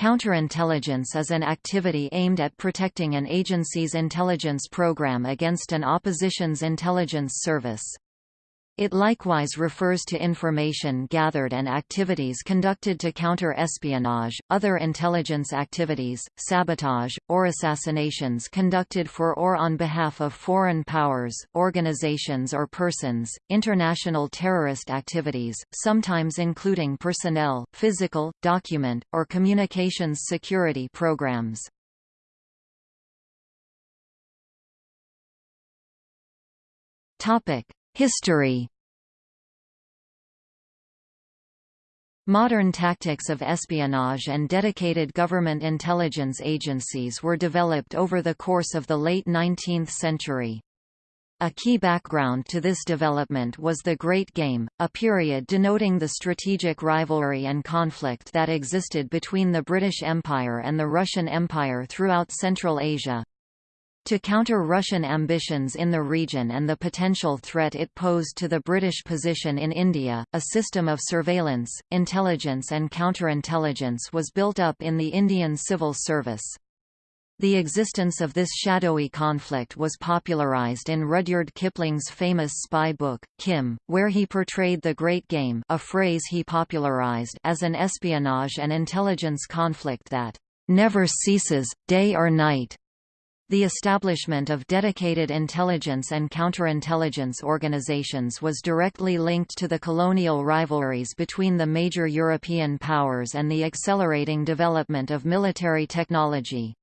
Counterintelligence is an activity aimed at protecting an agency's intelligence program against an opposition's intelligence service. It likewise refers to information gathered and activities conducted to counter espionage, other intelligence activities, sabotage, or assassinations conducted for or on behalf of foreign powers, organizations or persons, international terrorist activities, sometimes including personnel, physical, document, or communications security programs. Topic: History Modern tactics of espionage and dedicated government intelligence agencies were developed over the course of the late 19th century. A key background to this development was the Great Game, a period denoting the strategic rivalry and conflict that existed between the British Empire and the Russian Empire throughout Central Asia. To counter Russian ambitions in the region and the potential threat it posed to the British position in India, a system of surveillance, intelligence and counterintelligence was built up in the Indian civil service. The existence of this shadowy conflict was popularized in Rudyard Kipling's famous spy book, Kim, where he portrayed the Great Game a phrase he popularized as an espionage and intelligence conflict that never ceases, day or night. The establishment of dedicated intelligence and counterintelligence organizations was directly linked to the colonial rivalries between the major European powers and the accelerating development of military technology.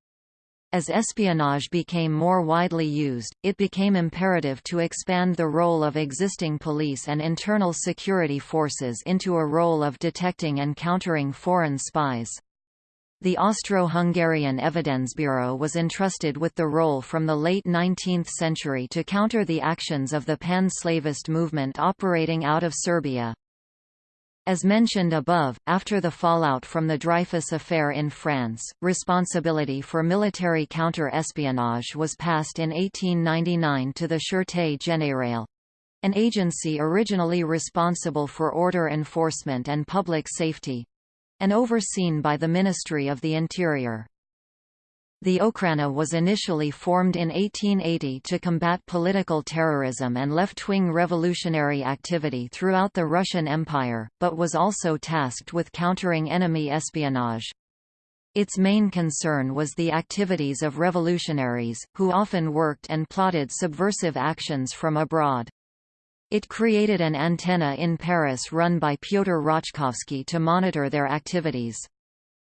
As espionage became more widely used, it became imperative to expand the role of existing police and internal security forces into a role of detecting and countering foreign spies. The Austro-Hungarian Evidence Bureau was entrusted with the role from the late 19th century to counter the actions of the pan-Slavist movement operating out of Serbia. As mentioned above, after the fallout from the Dreyfus affair in France, responsibility for military counter-espionage was passed in 1899 to the Sûreté Générale, an agency originally responsible for order enforcement and public safety, and overseen by the Ministry of the Interior. The Okhrana was initially formed in 1880 to combat political terrorism and left-wing revolutionary activity throughout the Russian Empire, but was also tasked with countering enemy espionage. Its main concern was the activities of revolutionaries, who often worked and plotted subversive actions from abroad. It created an antenna in Paris run by Pyotr Rachkovsky to monitor their activities.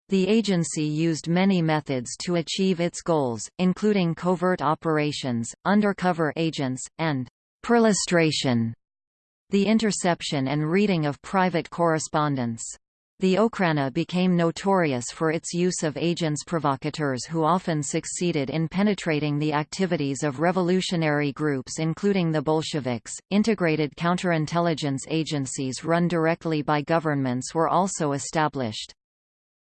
The agency used many methods to achieve its goals, including covert operations, undercover agents, and perlustration, the interception and reading of private correspondence. The Okhrana became notorious for its use of agents provocateurs who often succeeded in penetrating the activities of revolutionary groups including the Bolsheviks. Integrated counterintelligence agencies run directly by governments were also established.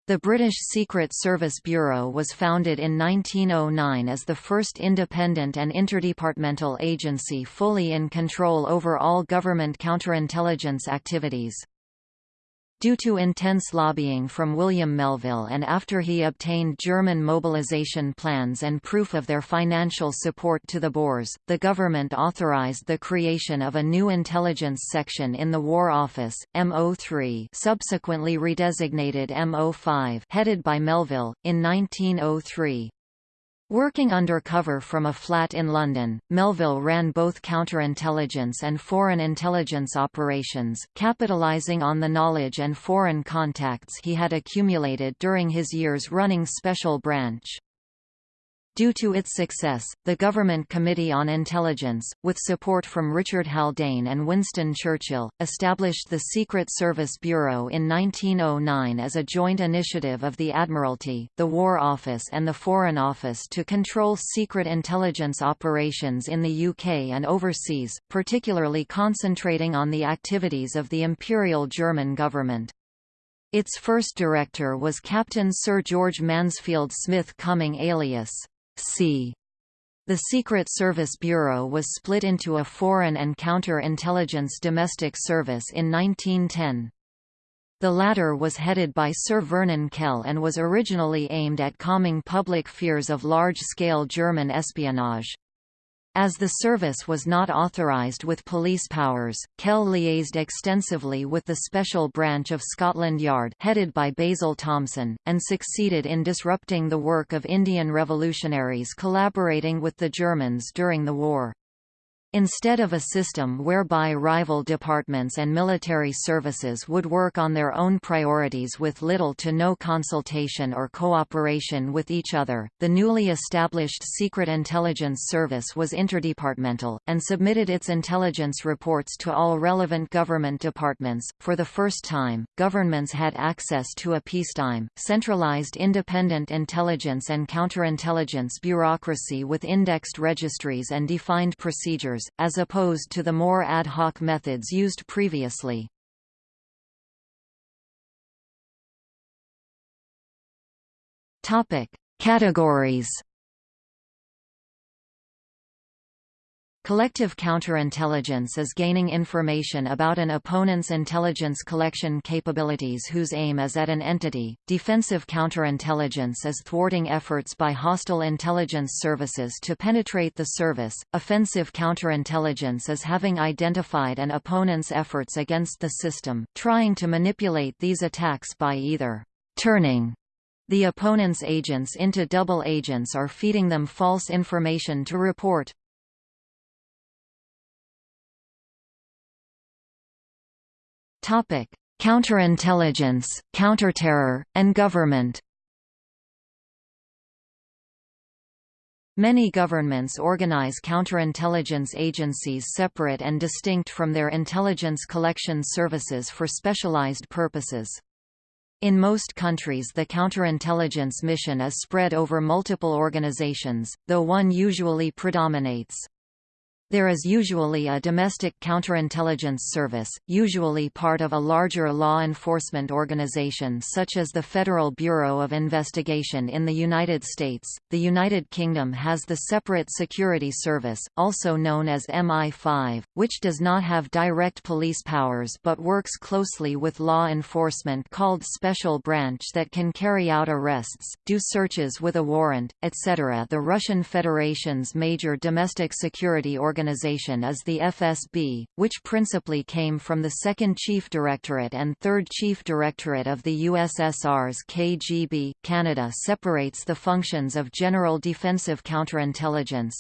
The British Secret Service Bureau was founded in 1909 as the first independent and interdepartmental agency fully in control over all government counterintelligence activities. Due to intense lobbying from William Melville and after he obtained German mobilization plans and proof of their financial support to the Boers, the government authorized the creation of a new intelligence section in the War Office, MO3 subsequently redesignated MO5 headed by Melville, in 1903. Working undercover from a flat in London, Melville ran both counterintelligence and foreign intelligence operations, capitalising on the knowledge and foreign contacts he had accumulated during his years running Special Branch. Due to its success, the Government Committee on Intelligence, with support from Richard Haldane and Winston Churchill, established the Secret Service Bureau in 1909 as a joint initiative of the Admiralty, the War Office and the Foreign Office to control secret intelligence operations in the UK and overseas, particularly concentrating on the activities of the Imperial German government. Its first director was Captain Sir George Mansfield Smith Cumming alias C. The Secret Service Bureau was split into a Foreign and Counter-Intelligence Domestic Service in 1910. The latter was headed by Sir Vernon Kell and was originally aimed at calming public fears of large-scale German espionage. As the service was not authorised with police powers, Kell liaised extensively with the Special Branch of Scotland Yard headed by Basil Thomson, and succeeded in disrupting the work of Indian revolutionaries collaborating with the Germans during the war. Instead of a system whereby rival departments and military services would work on their own priorities with little to no consultation or cooperation with each other, the newly established Secret Intelligence Service was interdepartmental, and submitted its intelligence reports to all relevant government departments. For the first time, governments had access to a peacetime, centralized independent intelligence and counterintelligence bureaucracy with indexed registries and defined procedures as opposed to the more ad hoc methods used previously. Categories Collective counterintelligence is gaining information about an opponent's intelligence collection capabilities whose aim is at an entity. Defensive counterintelligence is thwarting efforts by hostile intelligence services to penetrate the service. Offensive counterintelligence is having identified an opponent's efforts against the system, trying to manipulate these attacks by either turning the opponent's agents into double agents or feeding them false information to report, Topic: Counterintelligence, counterterror, and government. Many governments organize counterintelligence agencies separate and distinct from their intelligence collection services for specialized purposes. In most countries the counterintelligence mission is spread over multiple organizations, though one usually predominates. There is usually a domestic counterintelligence service, usually part of a larger law enforcement organization such as the Federal Bureau of Investigation in the United States. The United Kingdom has the Separate Security Service, also known as MI5, which does not have direct police powers but works closely with law enforcement called Special Branch that can carry out arrests, do searches with a warrant, etc. The Russian Federation's major domestic security organization organization is the FSB, which principally came from the 2nd Chief Directorate and 3rd Chief Directorate of the USSR's KGB. Canada separates the functions of general defensive counterintelligence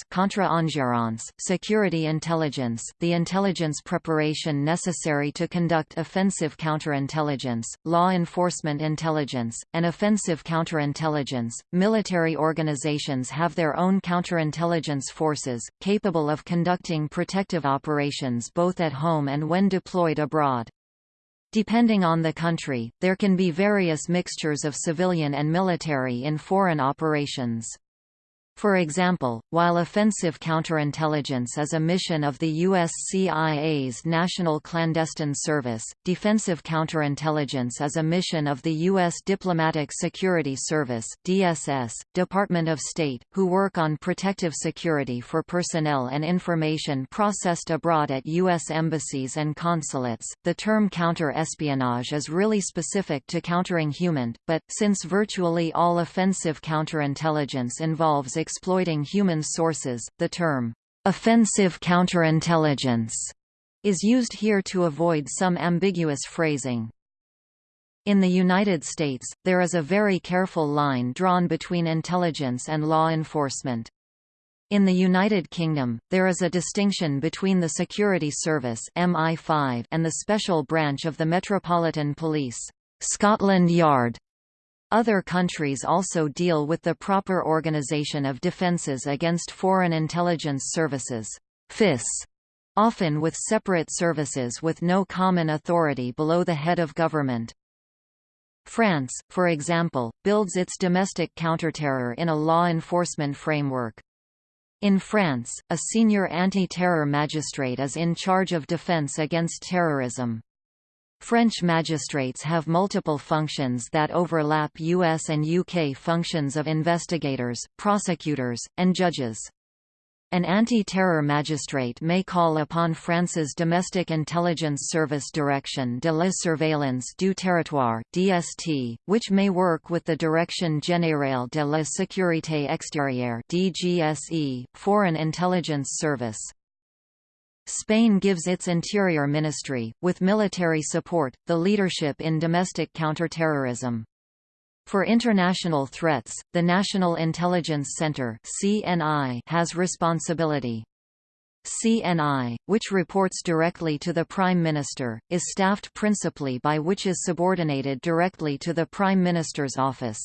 security intelligence, the intelligence preparation necessary to conduct offensive counterintelligence, law enforcement intelligence, and offensive counterintelligence. Military organizations have their own counterintelligence forces, capable of conducting conducting protective operations both at home and when deployed abroad. Depending on the country, there can be various mixtures of civilian and military in foreign operations. For example, while offensive counterintelligence is a mission of the U.S. CIA's National Clandestine Service, defensive counterintelligence is a mission of the U.S. Diplomatic Security Service DSS, Department of State, who work on protective security for personnel and information processed abroad at U.S. embassies and consulates. The term counter-espionage is really specific to countering HUMINT, but, since virtually all offensive counterintelligence involves exploiting human sources. The term, offensive counterintelligence, is used here to avoid some ambiguous phrasing. In the United States, there is a very careful line drawn between intelligence and law enforcement. In the United Kingdom, there is a distinction between the Security Service MI5 and the Special Branch of the Metropolitan Police Scotland Yard. Other countries also deal with the proper organization of defenses against foreign intelligence services FIS, often with separate services with no common authority below the head of government. France, for example, builds its domestic counterterror in a law enforcement framework. In France, a senior anti-terror magistrate is in charge of defense against terrorism. French magistrates have multiple functions that overlap US and UK functions of investigators, prosecutors, and judges. An anti-terror magistrate may call upon France's Domestic Intelligence Service Direction de la Surveillance du Territoire (DST), which may work with the Direction Générale de la Sécurité Extérieure (DGSE), Foreign Intelligence Service. Spain gives its Interior Ministry, with military support, the leadership in domestic counterterrorism. For international threats, the National Intelligence Center (CNI) has responsibility. CNI, which reports directly to the Prime Minister, is staffed principally by which is subordinated directly to the Prime Minister's office.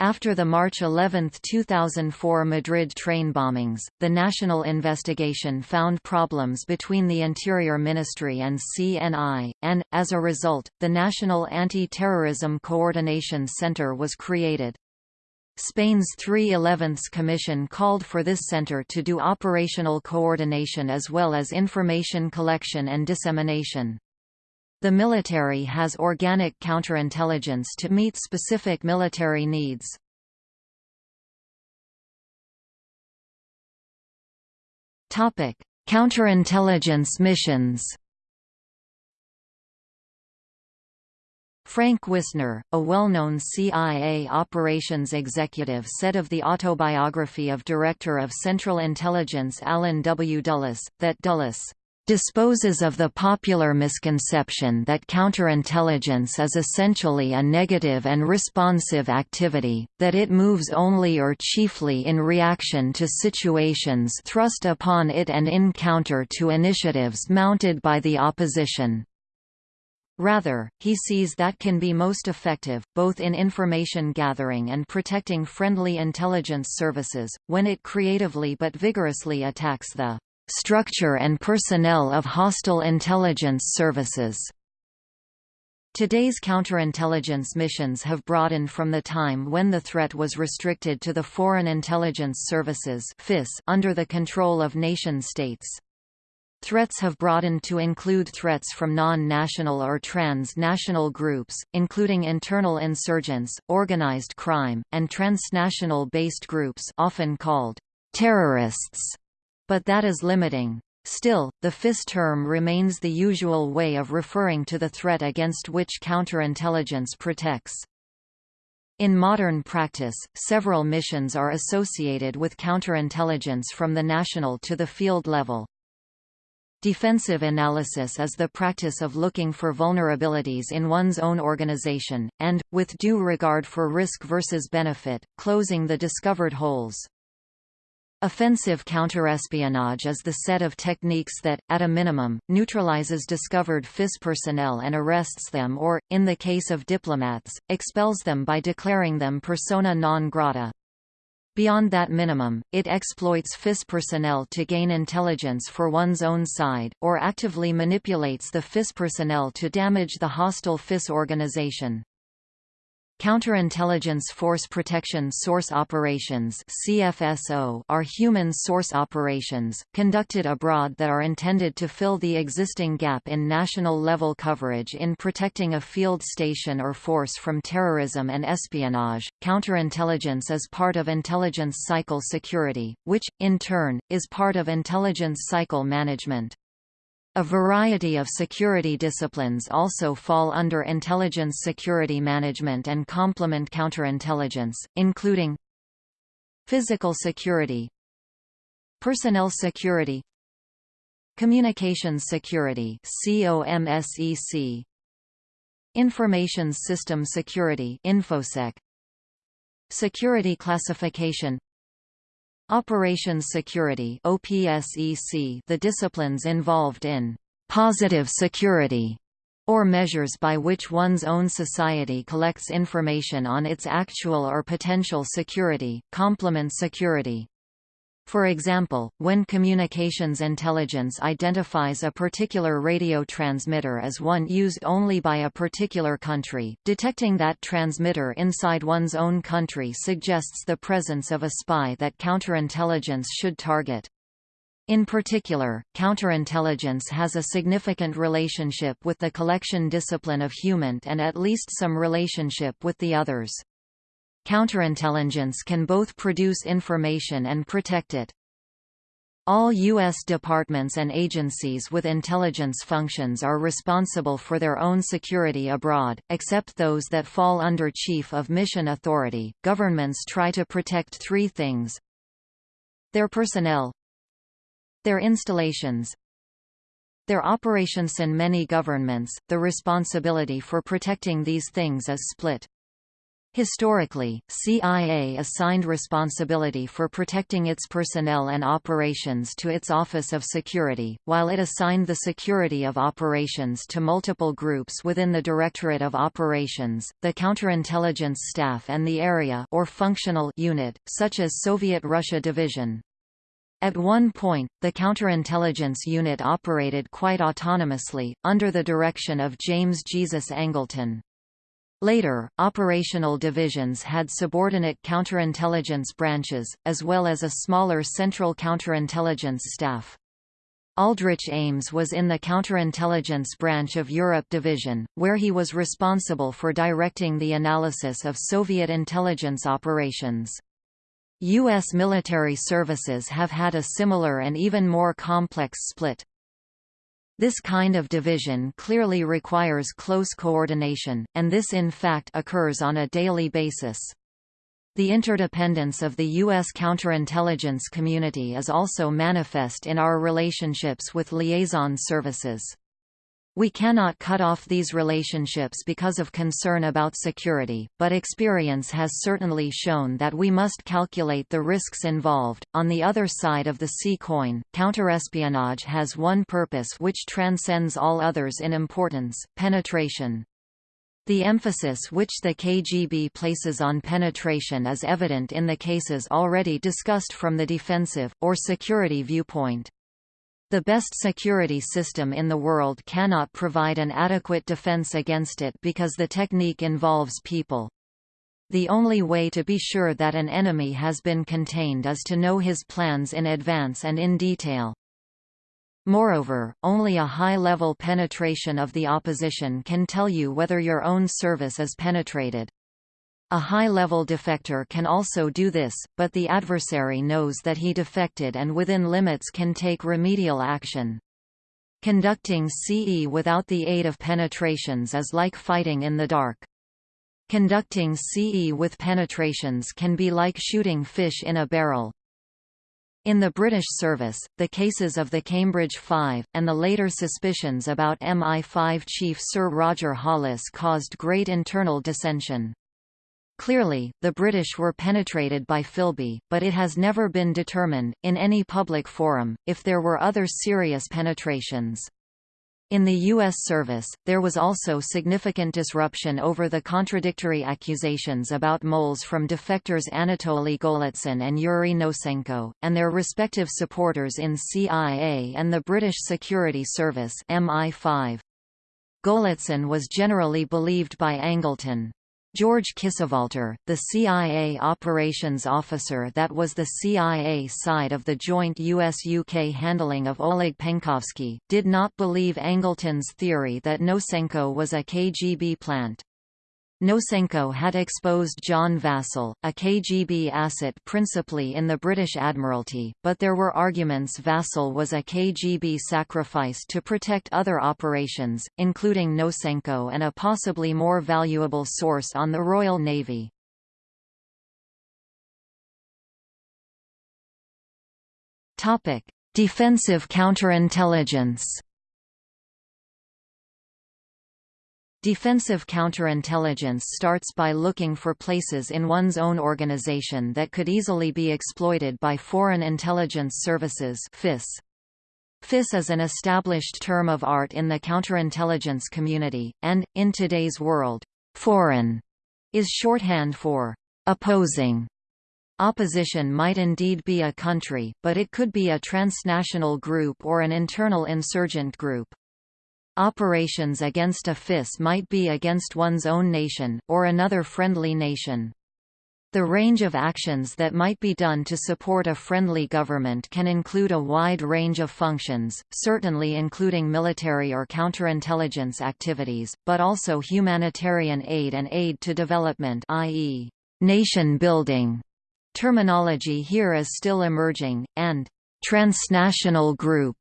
After the March 11, 2004 Madrid train bombings, the national investigation found problems between the Interior Ministry and CNI, and, as a result, the National Anti-Terrorism Coordination Center was created. Spain's 311th Commission called for this center to do operational coordination as well as information collection and dissemination. The military has organic counterintelligence to meet specific military needs. Topic: Counterintelligence missions. Frank Wisner, a well-known CIA operations executive said of the autobiography of Director of Central Intelligence Allen W. Dulles, that Dulles disposes of the popular misconception that counterintelligence is essentially a negative and responsive activity, that it moves only or chiefly in reaction to situations thrust upon it and in counter to initiatives mounted by the opposition. Rather, he sees that can be most effective, both in information gathering and protecting friendly intelligence services, when it creatively but vigorously attacks the structure and personnel of hostile intelligence services. Today's counterintelligence missions have broadened from the time when the threat was restricted to the Foreign Intelligence Services under the control of nation-states. Threats have broadened to include threats from non-national or trans-national groups, including internal insurgents, organized crime, and transnational-based groups often called terrorists but that is limiting. Still, the FIS term remains the usual way of referring to the threat against which counterintelligence protects. In modern practice, several missions are associated with counterintelligence from the national to the field level. Defensive analysis is the practice of looking for vulnerabilities in one's own organization, and, with due regard for risk versus benefit, closing the discovered holes. Offensive counterespionage is the set of techniques that, at a minimum, neutralizes discovered FIS personnel and arrests them or, in the case of diplomats, expels them by declaring them persona non grata. Beyond that minimum, it exploits FIS personnel to gain intelligence for one's own side, or actively manipulates the FIS personnel to damage the hostile FIS organization. Counterintelligence Force Protection Source Operations CFSO are human source operations, conducted abroad that are intended to fill the existing gap in national-level coverage in protecting a field station or force from terrorism and espionage. Counterintelligence is part of intelligence cycle security, which, in turn, is part of intelligence cycle management. A variety of security disciplines also fall under intelligence security management and complement counterintelligence, including Physical security Personnel security Communications security COMSEC Information system security InfoSec Security classification Operations Security OPSEC the disciplines involved in positive security or measures by which one's own society collects information on its actual or potential security, complement security. For example, when communications intelligence identifies a particular radio transmitter as one used only by a particular country, detecting that transmitter inside one's own country suggests the presence of a spy that counterintelligence should target. In particular, counterintelligence has a significant relationship with the collection discipline of HUMINT and at least some relationship with the others. Counterintelligence can both produce information and protect it. All U.S. departments and agencies with intelligence functions are responsible for their own security abroad, except those that fall under Chief of Mission Authority. Governments try to protect three things their personnel, their installations, their operations. In many governments, the responsibility for protecting these things is split. Historically, CIA assigned responsibility for protecting its personnel and operations to its Office of Security, while it assigned the security of operations to multiple groups within the Directorate of Operations, the Counterintelligence Staff and the Area or Functional Unit, such as Soviet Russia Division. At one point, the counterintelligence unit operated quite autonomously, under the direction of James Jesus Angleton. Later, operational divisions had subordinate counterintelligence branches, as well as a smaller central counterintelligence staff. Aldrich Ames was in the counterintelligence branch of Europe Division, where he was responsible for directing the analysis of Soviet intelligence operations. U.S. military services have had a similar and even more complex split. This kind of division clearly requires close coordination, and this in fact occurs on a daily basis. The interdependence of the U.S. counterintelligence community is also manifest in our relationships with liaison services. We cannot cut off these relationships because of concern about security, but experience has certainly shown that we must calculate the risks involved. On the other side of the C coin, counterespionage has one purpose which transcends all others in importance penetration. The emphasis which the KGB places on penetration is evident in the cases already discussed from the defensive, or security viewpoint. The best security system in the world cannot provide an adequate defense against it because the technique involves people. The only way to be sure that an enemy has been contained is to know his plans in advance and in detail. Moreover, only a high-level penetration of the opposition can tell you whether your own service is penetrated. A high-level defector can also do this, but the adversary knows that he defected and within limits can take remedial action. Conducting CE without the aid of penetrations is like fighting in the dark. Conducting CE with penetrations can be like shooting fish in a barrel. In the British service, the cases of the Cambridge Five, and the later suspicions about MI5 chief Sir Roger Hollis caused great internal dissension. Clearly, the British were penetrated by Philby, but it has never been determined, in any public forum, if there were other serious penetrations. In the U.S. service, there was also significant disruption over the contradictory accusations about moles from defectors Anatoly Golitsyn and Yuri Nosenko, and their respective supporters in CIA and the British Security Service MI5. Golitsyn was generally believed by Angleton. George Kisevalter, the CIA operations officer that was the CIA side of the joint US-UK handling of Oleg Penkovsky, did not believe Angleton's theory that Nosenko was a KGB plant. Nosenko had exposed John Vassall, a KGB asset principally in the British Admiralty, but there were arguments Vassall was a KGB sacrifice to protect other operations, including Nosenko and a possibly more valuable source on the Royal Navy. Defensive counterintelligence Defensive counterintelligence starts by looking for places in one's own organization that could easily be exploited by foreign intelligence services FIS. FIS is an established term of art in the counterintelligence community, and, in today's world, foreign is shorthand for opposing. Opposition might indeed be a country, but it could be a transnational group or an internal insurgent group. Operations against a FIS might be against one's own nation, or another friendly nation. The range of actions that might be done to support a friendly government can include a wide range of functions, certainly including military or counterintelligence activities, but also humanitarian aid and aid to development i.e., nation building. Terminology here is still emerging, and Transnational group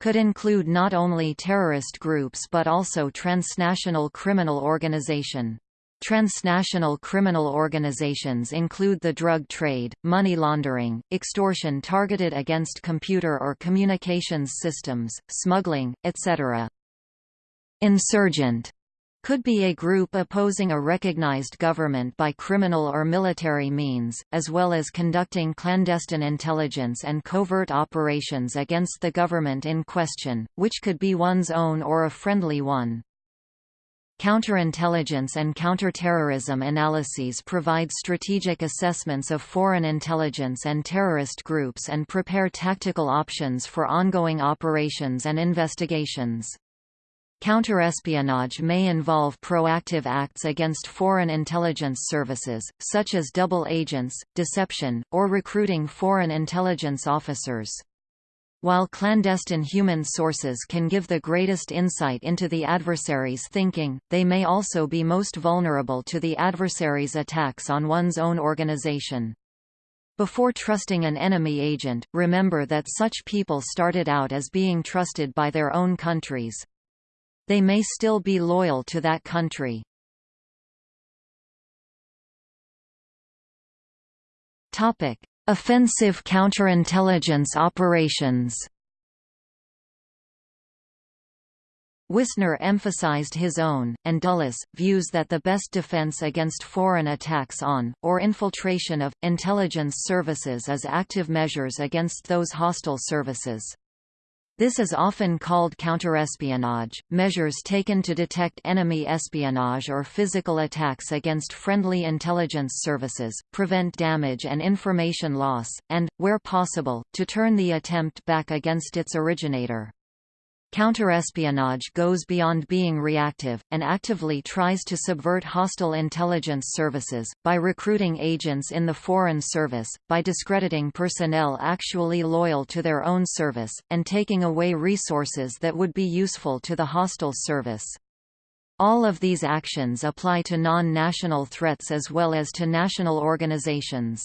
could include not only terrorist groups but also transnational criminal organization. Transnational criminal organizations include the drug trade, money laundering, extortion targeted against computer or communications systems, smuggling, etc. Insurgent could be a group opposing a recognized government by criminal or military means, as well as conducting clandestine intelligence and covert operations against the government in question, which could be one's own or a friendly one. Counterintelligence and counterterrorism analyses provide strategic assessments of foreign intelligence and terrorist groups and prepare tactical options for ongoing operations and investigations. Counterespionage may involve proactive acts against foreign intelligence services, such as double agents, deception, or recruiting foreign intelligence officers. While clandestine human sources can give the greatest insight into the adversary's thinking, they may also be most vulnerable to the adversary's attacks on one's own organization. Before trusting an enemy agent, remember that such people started out as being trusted by their own countries they may still be loyal to that country. Topic: Offensive counterintelligence operations. Wisner emphasized his own, and Dulles, views that the best defense against foreign attacks on, or infiltration of, intelligence services is active measures against those hostile services. This is often called counterespionage, measures taken to detect enemy espionage or physical attacks against friendly intelligence services, prevent damage and information loss, and, where possible, to turn the attempt back against its originator. Counterespionage goes beyond being reactive, and actively tries to subvert hostile intelligence services, by recruiting agents in the Foreign Service, by discrediting personnel actually loyal to their own service, and taking away resources that would be useful to the hostile service. All of these actions apply to non-national threats as well as to national organizations.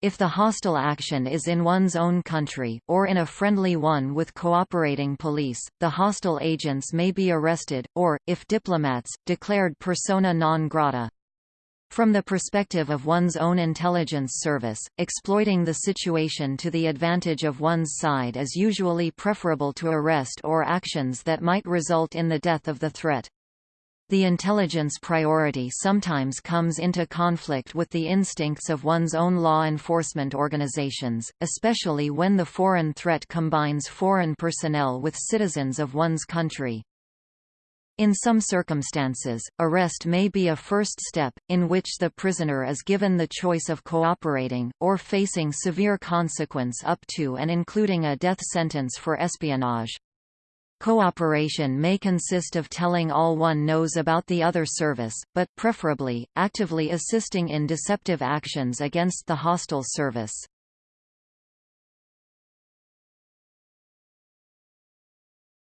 If the hostile action is in one's own country, or in a friendly one with cooperating police, the hostile agents may be arrested, or, if diplomats, declared persona non grata. From the perspective of one's own intelligence service, exploiting the situation to the advantage of one's side is usually preferable to arrest or actions that might result in the death of the threat. The intelligence priority sometimes comes into conflict with the instincts of one's own law enforcement organizations, especially when the foreign threat combines foreign personnel with citizens of one's country. In some circumstances, arrest may be a first step, in which the prisoner is given the choice of cooperating, or facing severe consequence up to and including a death sentence for espionage. Cooperation may consist of telling all one knows about the other service, but preferably, actively assisting in deceptive actions against the hostile service.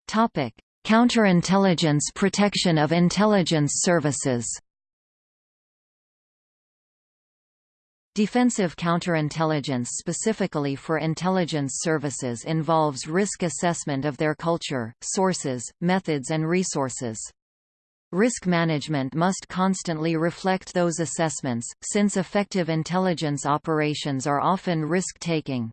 Counterintelligence protection of intelligence services Defensive counterintelligence specifically for intelligence services involves risk assessment of their culture, sources, methods and resources. Risk management must constantly reflect those assessments, since effective intelligence operations are often risk-taking.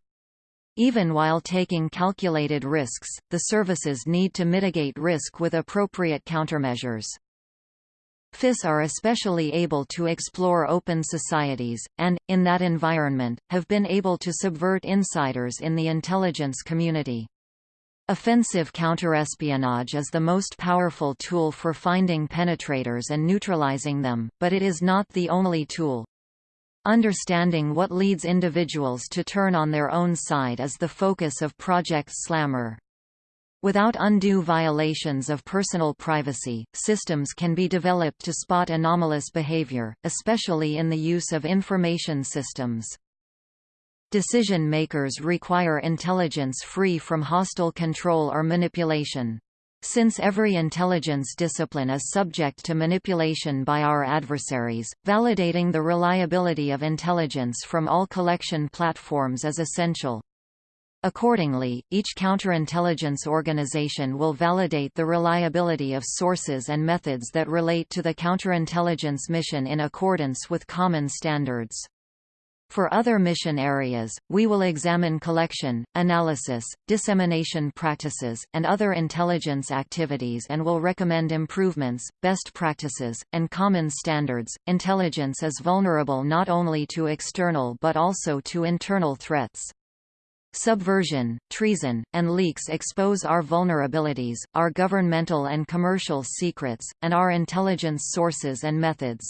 Even while taking calculated risks, the services need to mitigate risk with appropriate countermeasures. FIS are especially able to explore open societies, and, in that environment, have been able to subvert insiders in the intelligence community. Offensive counterespionage is the most powerful tool for finding penetrators and neutralizing them, but it is not the only tool. Understanding what leads individuals to turn on their own side is the focus of Project Slammer. Without undue violations of personal privacy, systems can be developed to spot anomalous behavior, especially in the use of information systems. Decision makers require intelligence free from hostile control or manipulation. Since every intelligence discipline is subject to manipulation by our adversaries, validating the reliability of intelligence from all collection platforms is essential. Accordingly, each counterintelligence organization will validate the reliability of sources and methods that relate to the counterintelligence mission in accordance with common standards. For other mission areas, we will examine collection, analysis, dissemination practices, and other intelligence activities and will recommend improvements, best practices, and common standards. Intelligence is vulnerable not only to external but also to internal threats. Subversion, treason, and leaks expose our vulnerabilities, our governmental and commercial secrets, and our intelligence sources and methods.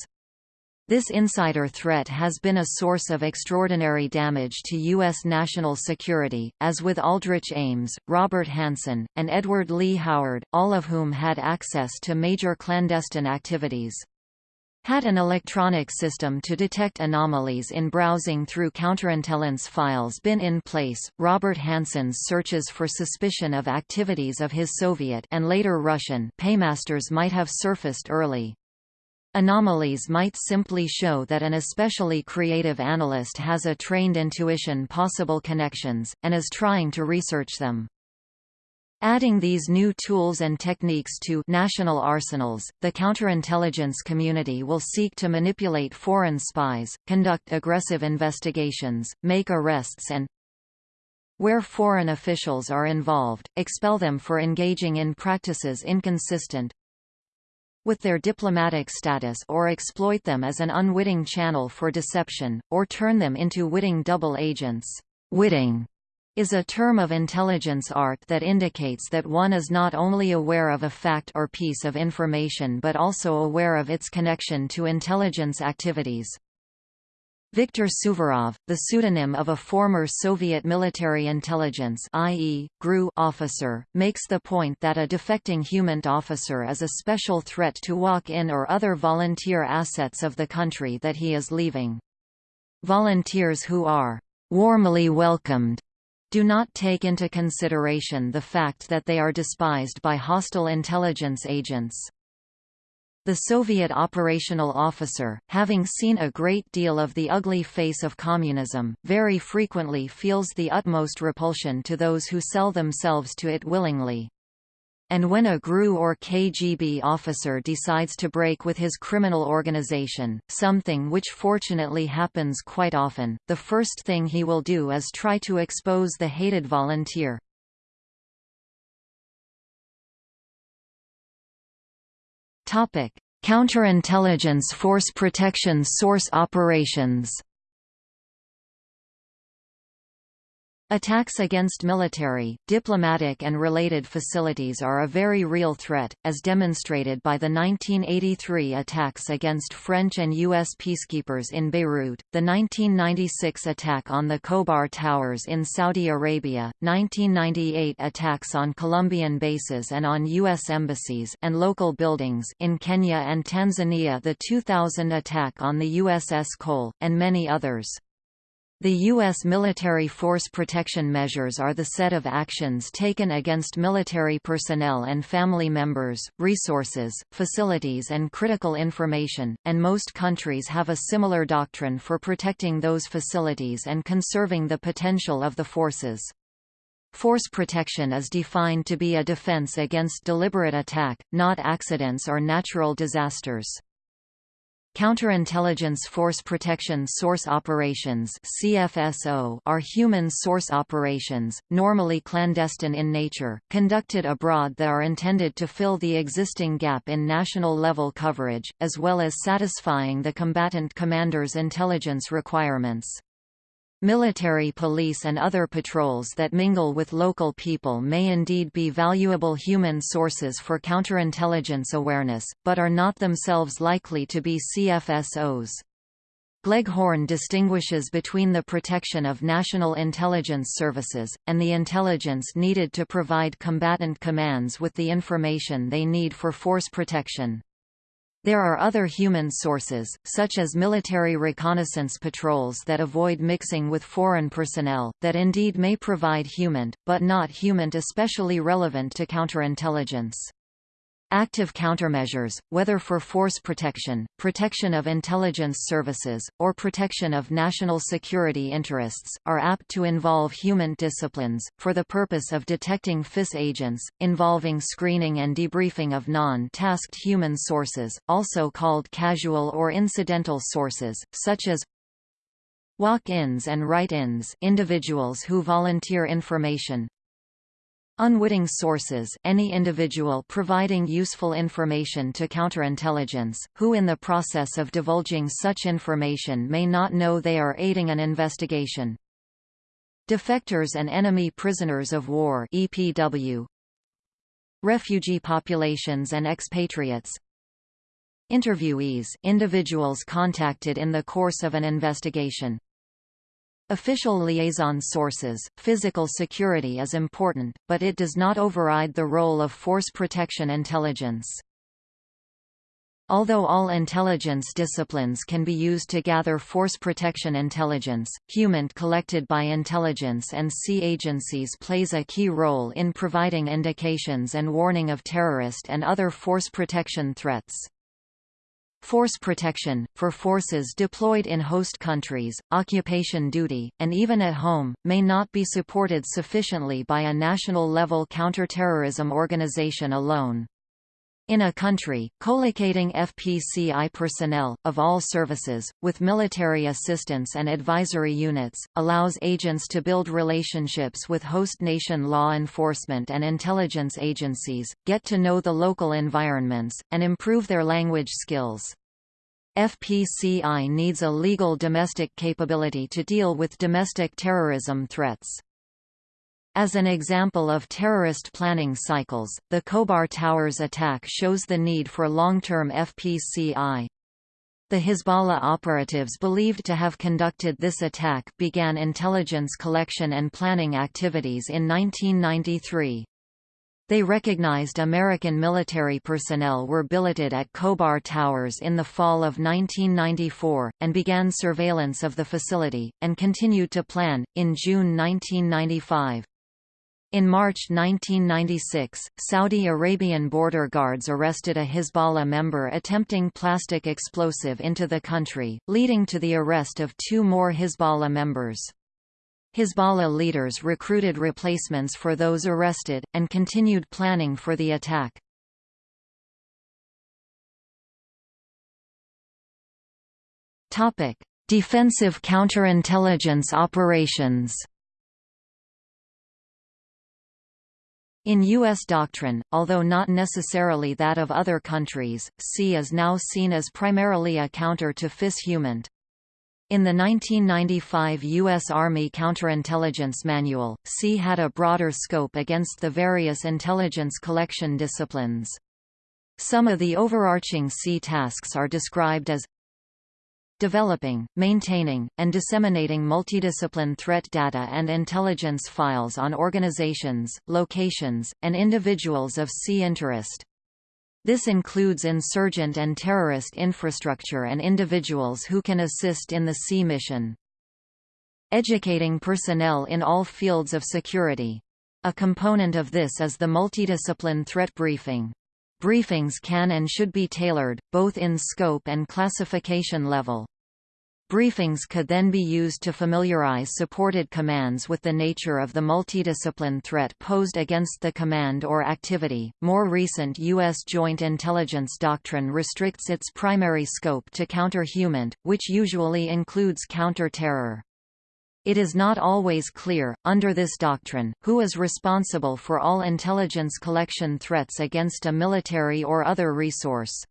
This insider threat has been a source of extraordinary damage to U.S. national security, as with Aldrich Ames, Robert Hanssen, and Edward Lee Howard, all of whom had access to major clandestine activities. Had an electronic system to detect anomalies in browsing through counterintelligence files been in place, Robert Hanssen's searches for suspicion of activities of his Soviet and later Russian paymasters might have surfaced early. Anomalies might simply show that an especially creative analyst has a trained intuition possible connections, and is trying to research them. Adding these new tools and techniques to national arsenals, the counterintelligence community will seek to manipulate foreign spies, conduct aggressive investigations, make arrests and where foreign officials are involved, expel them for engaging in practices inconsistent with their diplomatic status or exploit them as an unwitting channel for deception, or turn them into witting double agents. Witting is a term of intelligence art that indicates that one is not only aware of a fact or piece of information but also aware of its connection to intelligence activities. Viktor Suvorov, the pseudonym of a former Soviet military intelligence i.e., GRU officer, makes the point that a defecting HUMINT officer is a special threat to walk-in or other volunteer assets of the country that he is leaving. Volunteers who are warmly welcomed do not take into consideration the fact that they are despised by hostile intelligence agents. The Soviet operational officer, having seen a great deal of the ugly face of communism, very frequently feels the utmost repulsion to those who sell themselves to it willingly. And when a GRU or KGB officer decides to break with his criminal organization, something which fortunately happens quite often, the first thing he will do is try to expose the hated volunteer. Topic: Counterintelligence Force Protection Source Operations Attacks against military, diplomatic and related facilities are a very real threat, as demonstrated by the 1983 attacks against French and U.S. peacekeepers in Beirut, the 1996 attack on the Khobar Towers in Saudi Arabia, 1998 attacks on Colombian bases and on U.S. embassies and local buildings in Kenya and Tanzania the 2000 attack on the USS Cole, and many others. The U.S. military force protection measures are the set of actions taken against military personnel and family members, resources, facilities and critical information, and most countries have a similar doctrine for protecting those facilities and conserving the potential of the forces. Force protection is defined to be a defense against deliberate attack, not accidents or natural disasters. Counterintelligence Force Protection Source Operations CFSO are human source operations, normally clandestine in nature, conducted abroad that are intended to fill the existing gap in national-level coverage, as well as satisfying the combatant commander's intelligence requirements. Military police and other patrols that mingle with local people may indeed be valuable human sources for counterintelligence awareness, but are not themselves likely to be CFSOs. Gleghorn distinguishes between the protection of national intelligence services, and the intelligence needed to provide combatant commands with the information they need for force protection. There are other human sources, such as military reconnaissance patrols that avoid mixing with foreign personnel, that indeed may provide HUMINT, but not HUMINT especially relevant to counterintelligence. Active countermeasures, whether for force protection, protection of intelligence services, or protection of national security interests, are apt to involve HUMINT disciplines, for the purpose of detecting FIS agents, involving screening and debriefing of non-tasked human sources, also called casual or incidental sources, such as walk-ins and write-ins individuals who volunteer information, Unwitting sources any individual providing useful information to counterintelligence, who in the process of divulging such information may not know they are aiding an investigation. Defectors and enemy prisoners of war EPW, Refugee populations and expatriates. Interviewees individuals contacted in the course of an investigation Official liaison sources, physical security is important, but it does not override the role of force protection intelligence. Although all intelligence disciplines can be used to gather force protection intelligence, HUMINT collected by intelligence and sea agencies plays a key role in providing indications and warning of terrorist and other force protection threats. Force protection, for forces deployed in host countries, occupation duty, and even at home, may not be supported sufficiently by a national-level counterterrorism organization alone. In a country, collocating FPCI personnel, of all services, with military assistance and advisory units, allows agents to build relationships with host nation law enforcement and intelligence agencies, get to know the local environments, and improve their language skills. FPCI needs a legal domestic capability to deal with domestic terrorism threats. As an example of terrorist planning cycles, the Khobar Towers attack shows the need for long-term FPCI. The Hezbollah operatives believed to have conducted this attack began intelligence collection and planning activities in 1993. They recognized American military personnel were billeted at Khobar Towers in the fall of 1994, and began surveillance of the facility, and continued to plan, in June 1995. In March 1996, Saudi Arabian border guards arrested a Hezbollah member attempting plastic explosive into the country, leading to the arrest of two more Hezbollah members. Hezbollah leaders recruited replacements for those arrested, and continued planning for the attack. Defensive counterintelligence operations In U.S. doctrine, although not necessarily that of other countries, C is now seen as primarily a counter to FIS HUMINT. In the 1995 U.S. Army Counterintelligence Manual, C had a broader scope against the various intelligence collection disciplines. Some of the overarching C tasks are described as developing, maintaining, and disseminating multidiscipline threat data and intelligence files on organizations, locations, and individuals of SEA interest. This includes insurgent and terrorist infrastructure and individuals who can assist in the SEA mission. Educating personnel in all fields of security. A component of this is the multidiscipline threat briefing. Briefings can and should be tailored, both in scope and classification level. Briefings could then be used to familiarize supported commands with the nature of the multidiscipline threat posed against the command or activity. More recent U.S. Joint Intelligence Doctrine restricts its primary scope to counter-HUMINT, which usually includes counter-terror. It is not always clear, under this doctrine, who is responsible for all intelligence collection threats against a military or other resource.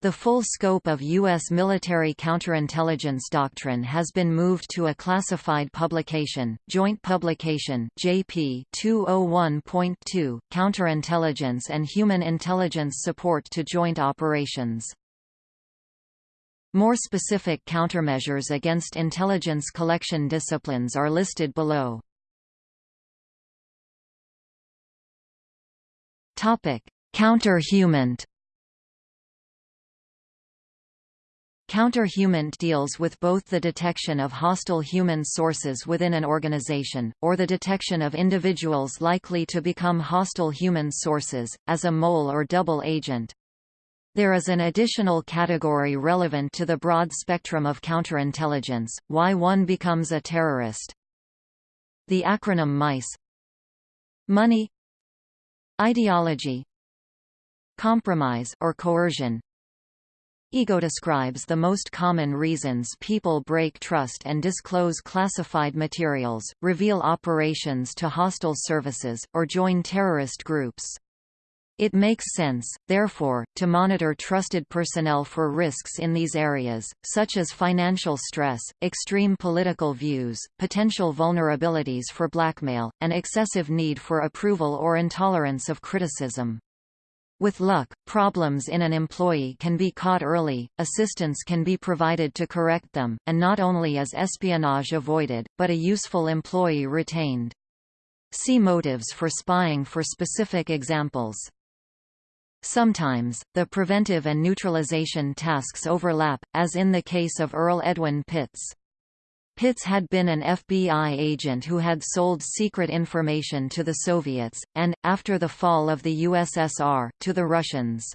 The full scope of U.S. military counterintelligence doctrine has been moved to a classified publication, Joint Publication JP 201.2, Counterintelligence and Human Intelligence Support to Joint Operations. More specific countermeasures against intelligence collection disciplines are listed below. Topic: Counter-HUMINT deals with both the detection of hostile human sources within an organization, or the detection of individuals likely to become hostile human sources, as a mole or double agent. There is an additional category relevant to the broad spectrum of counterintelligence, why one becomes a terrorist. The acronym MICE Money Ideology Compromise or coercion Ego describes the most common reasons people break trust and disclose classified materials, reveal operations to hostile services, or join terrorist groups. It makes sense, therefore, to monitor trusted personnel for risks in these areas, such as financial stress, extreme political views, potential vulnerabilities for blackmail, and excessive need for approval or intolerance of criticism. With luck, problems in an employee can be caught early, assistance can be provided to correct them, and not only is espionage avoided, but a useful employee retained. See motives for spying for specific examples. Sometimes, the preventive and neutralization tasks overlap, as in the case of Earl Edwin Pitts. Pitts had been an FBI agent who had sold secret information to the Soviets, and, after the fall of the USSR, to the Russians.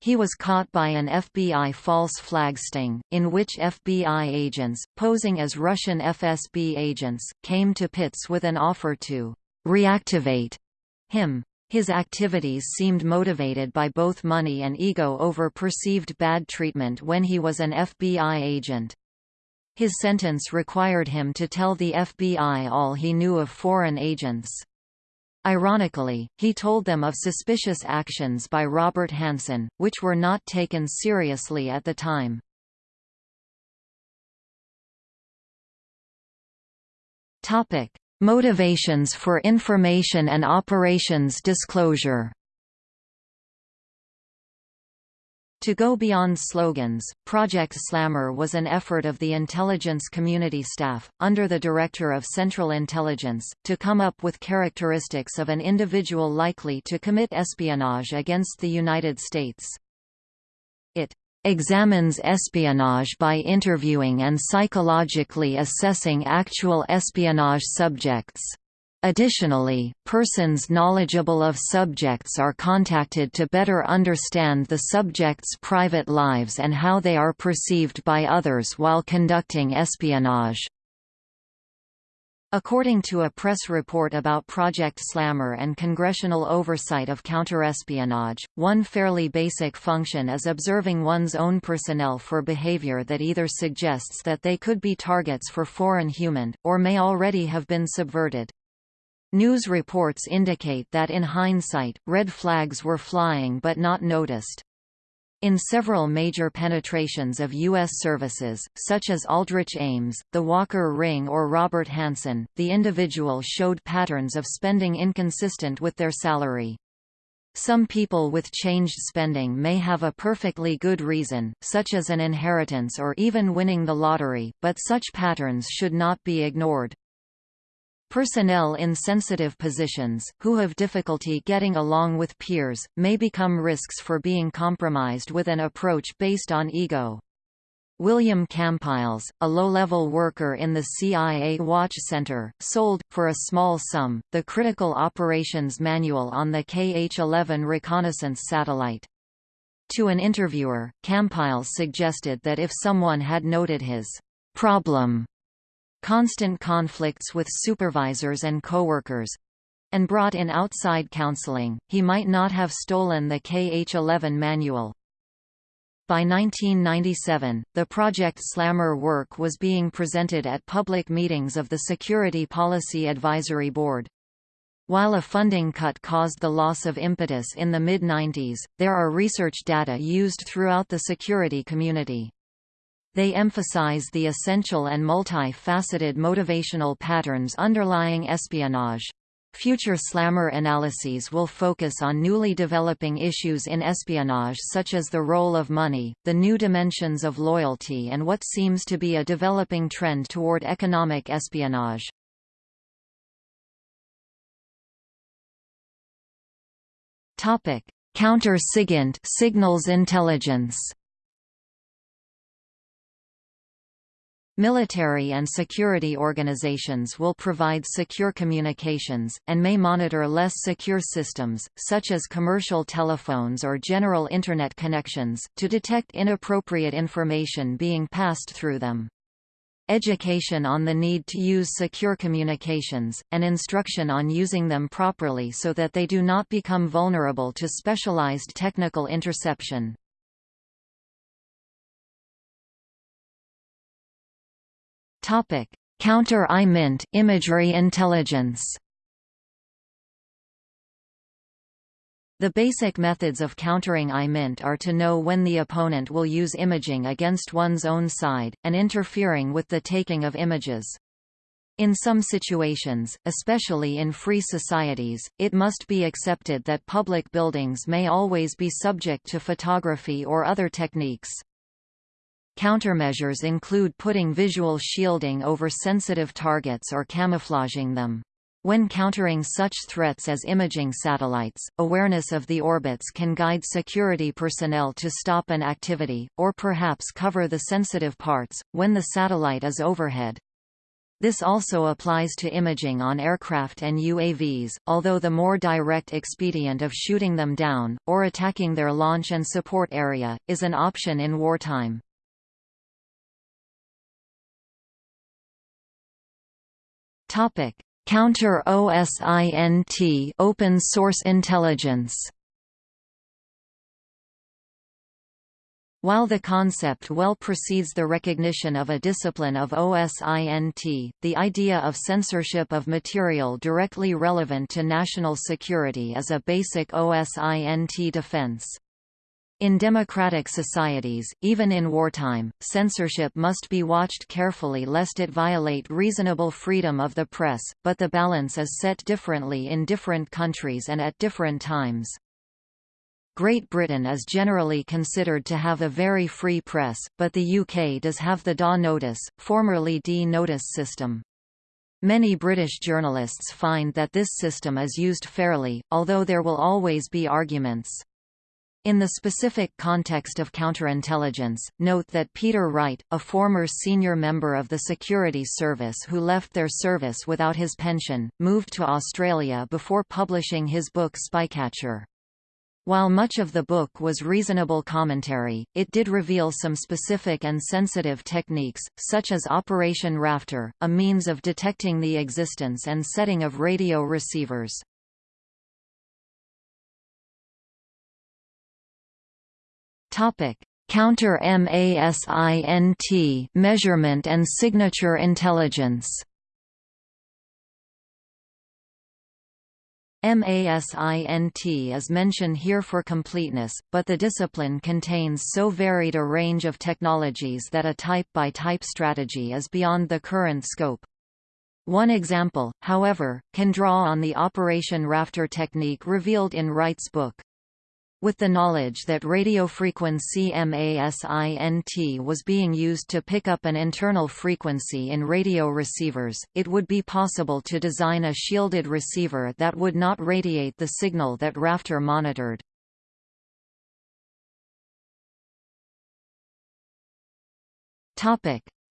He was caught by an FBI false flag sting, in which FBI agents, posing as Russian FSB agents, came to Pitts with an offer to reactivate him. His activities seemed motivated by both money and ego over perceived bad treatment when he was an FBI agent. His sentence required him to tell the FBI all he knew of foreign agents. Ironically, he told them of suspicious actions by Robert Hanssen, which were not taken seriously at the time. Motivations for information and operations disclosure To go beyond slogans, Project Slammer was an effort of the intelligence community staff, under the Director of Central Intelligence, to come up with characteristics of an individual likely to commit espionage against the United States. Examines espionage by interviewing and psychologically assessing actual espionage subjects. Additionally, persons knowledgeable of subjects are contacted to better understand the subjects' private lives and how they are perceived by others while conducting espionage. According to a press report about Project Slammer and congressional oversight of counterespionage, one fairly basic function is observing one's own personnel for behavior that either suggests that they could be targets for foreign HUMINT, or may already have been subverted. News reports indicate that in hindsight, red flags were flying but not noticed. In several major penetrations of U.S. services, such as Aldrich Ames, the Walker Ring or Robert Hanssen, the individual showed patterns of spending inconsistent with their salary. Some people with changed spending may have a perfectly good reason, such as an inheritance or even winning the lottery, but such patterns should not be ignored. Personnel in sensitive positions, who have difficulty getting along with peers, may become risks for being compromised with an approach based on ego. William Kampiles, a low-level worker in the CIA Watch Center, sold, for a small sum, the Critical Operations Manual on the KH-11 reconnaissance satellite. To an interviewer, Kampiles suggested that if someone had noted his problem constant conflicts with supervisors and coworkers, and brought in outside counseling, he might not have stolen the KH-11 manual. By 1997, the Project Slammer work was being presented at public meetings of the Security Policy Advisory Board. While a funding cut caused the loss of impetus in the mid-90s, there are research data used throughout the security community. They emphasize the essential and multi-faceted motivational patterns underlying espionage. Future slammer analyses will focus on newly developing issues in espionage such as the role of money, the new dimensions of loyalty and what seems to be a developing trend toward economic espionage. Counter-SIGINT signals intelligence Military and security organizations will provide secure communications, and may monitor less secure systems, such as commercial telephones or general Internet connections, to detect inappropriate information being passed through them. Education on the need to use secure communications, and instruction on using them properly so that they do not become vulnerable to specialized technical interception. Topic: Counter-IMINT imagery intelligence. The basic methods of countering IMINT are to know when the opponent will use imaging against one's own side, and interfering with the taking of images. In some situations, especially in free societies, it must be accepted that public buildings may always be subject to photography or other techniques. Countermeasures include putting visual shielding over sensitive targets or camouflaging them. When countering such threats as imaging satellites, awareness of the orbits can guide security personnel to stop an activity, or perhaps cover the sensitive parts, when the satellite is overhead. This also applies to imaging on aircraft and UAVs, although the more direct expedient of shooting them down, or attacking their launch and support area, is an option in wartime. Topic: Counter OSINT open source intelligence. While the concept well precedes the recognition of a discipline of OSINT, the idea of censorship of material directly relevant to national security is a basic OSINT defense. In democratic societies, even in wartime, censorship must be watched carefully lest it violate reasonable freedom of the press, but the balance is set differently in different countries and at different times. Great Britain is generally considered to have a very free press, but the UK does have the DA notice, formerly D notice system. Many British journalists find that this system is used fairly, although there will always be arguments. In the specific context of counterintelligence, note that Peter Wright, a former senior member of the Security Service who left their service without his pension, moved to Australia before publishing his book Spycatcher. While much of the book was reasonable commentary, it did reveal some specific and sensitive techniques, such as Operation Rafter, a means of detecting the existence and setting of radio receivers. Topic: Counter MASINT measurement and signature intelligence. MASINT is mentioned here for completeness, but the discipline contains so varied a range of technologies that a type-by-type -type strategy is beyond the current scope. One example, however, can draw on the Operation Rafter technique revealed in Wright's book. With the knowledge that radiofrequency MASINT was being used to pick up an internal frequency in radio receivers, it would be possible to design a shielded receiver that would not radiate the signal that Rafter monitored.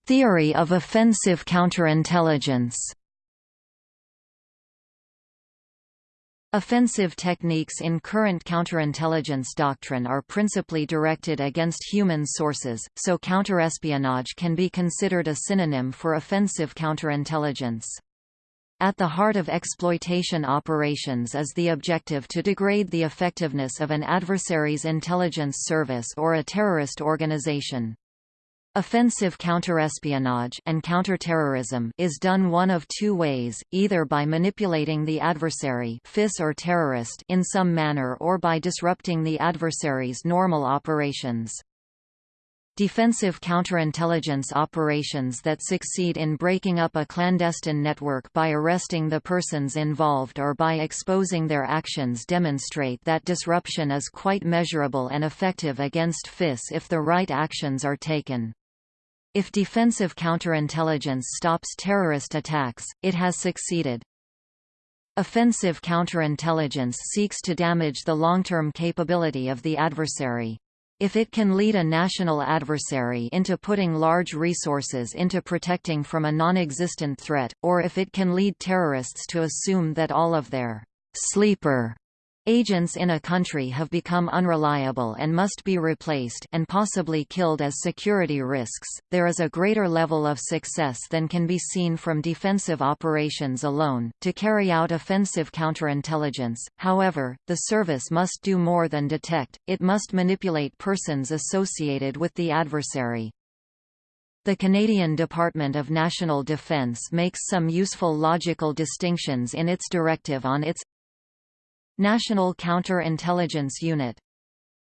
Theory of offensive counterintelligence Offensive techniques in current counterintelligence doctrine are principally directed against human sources, so counterespionage can be considered a synonym for offensive counterintelligence. At the heart of exploitation operations is the objective to degrade the effectiveness of an adversary's intelligence service or a terrorist organization. Offensive counterespionage and counterterrorism is done one of two ways, either by manipulating the adversary FIS or terrorist in some manner or by disrupting the adversary's normal operations. Defensive counterintelligence operations that succeed in breaking up a clandestine network by arresting the persons involved or by exposing their actions demonstrate that disruption is quite measurable and effective against FIS if the right actions are taken. If defensive counterintelligence stops terrorist attacks, it has succeeded. Offensive counterintelligence seeks to damage the long-term capability of the adversary. If it can lead a national adversary into putting large resources into protecting from a non-existent threat, or if it can lead terrorists to assume that all of their sleeper Agents in a country have become unreliable and must be replaced and possibly killed as security risks. There is a greater level of success than can be seen from defensive operations alone. To carry out offensive counterintelligence, however, the service must do more than detect, it must manipulate persons associated with the adversary. The Canadian Department of National Defence makes some useful logical distinctions in its directive on its National Counter-Intelligence Unit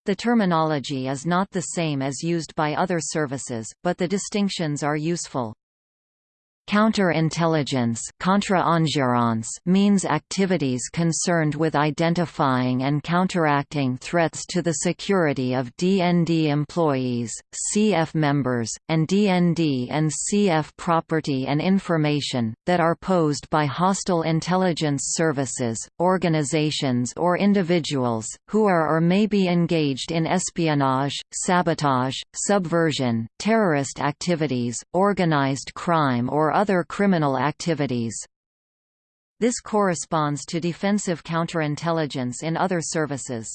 the terminology is not the same as used by other services, but the distinctions are useful. Counterintelligence means activities concerned with identifying and counteracting threats to the security of DND employees, CF members, and DND and CF property and information, that are posed by hostile intelligence services, organizations or individuals, who are or may be engaged in espionage, sabotage, subversion, terrorist activities, organized crime or other criminal activities. This corresponds to defensive counterintelligence in other services.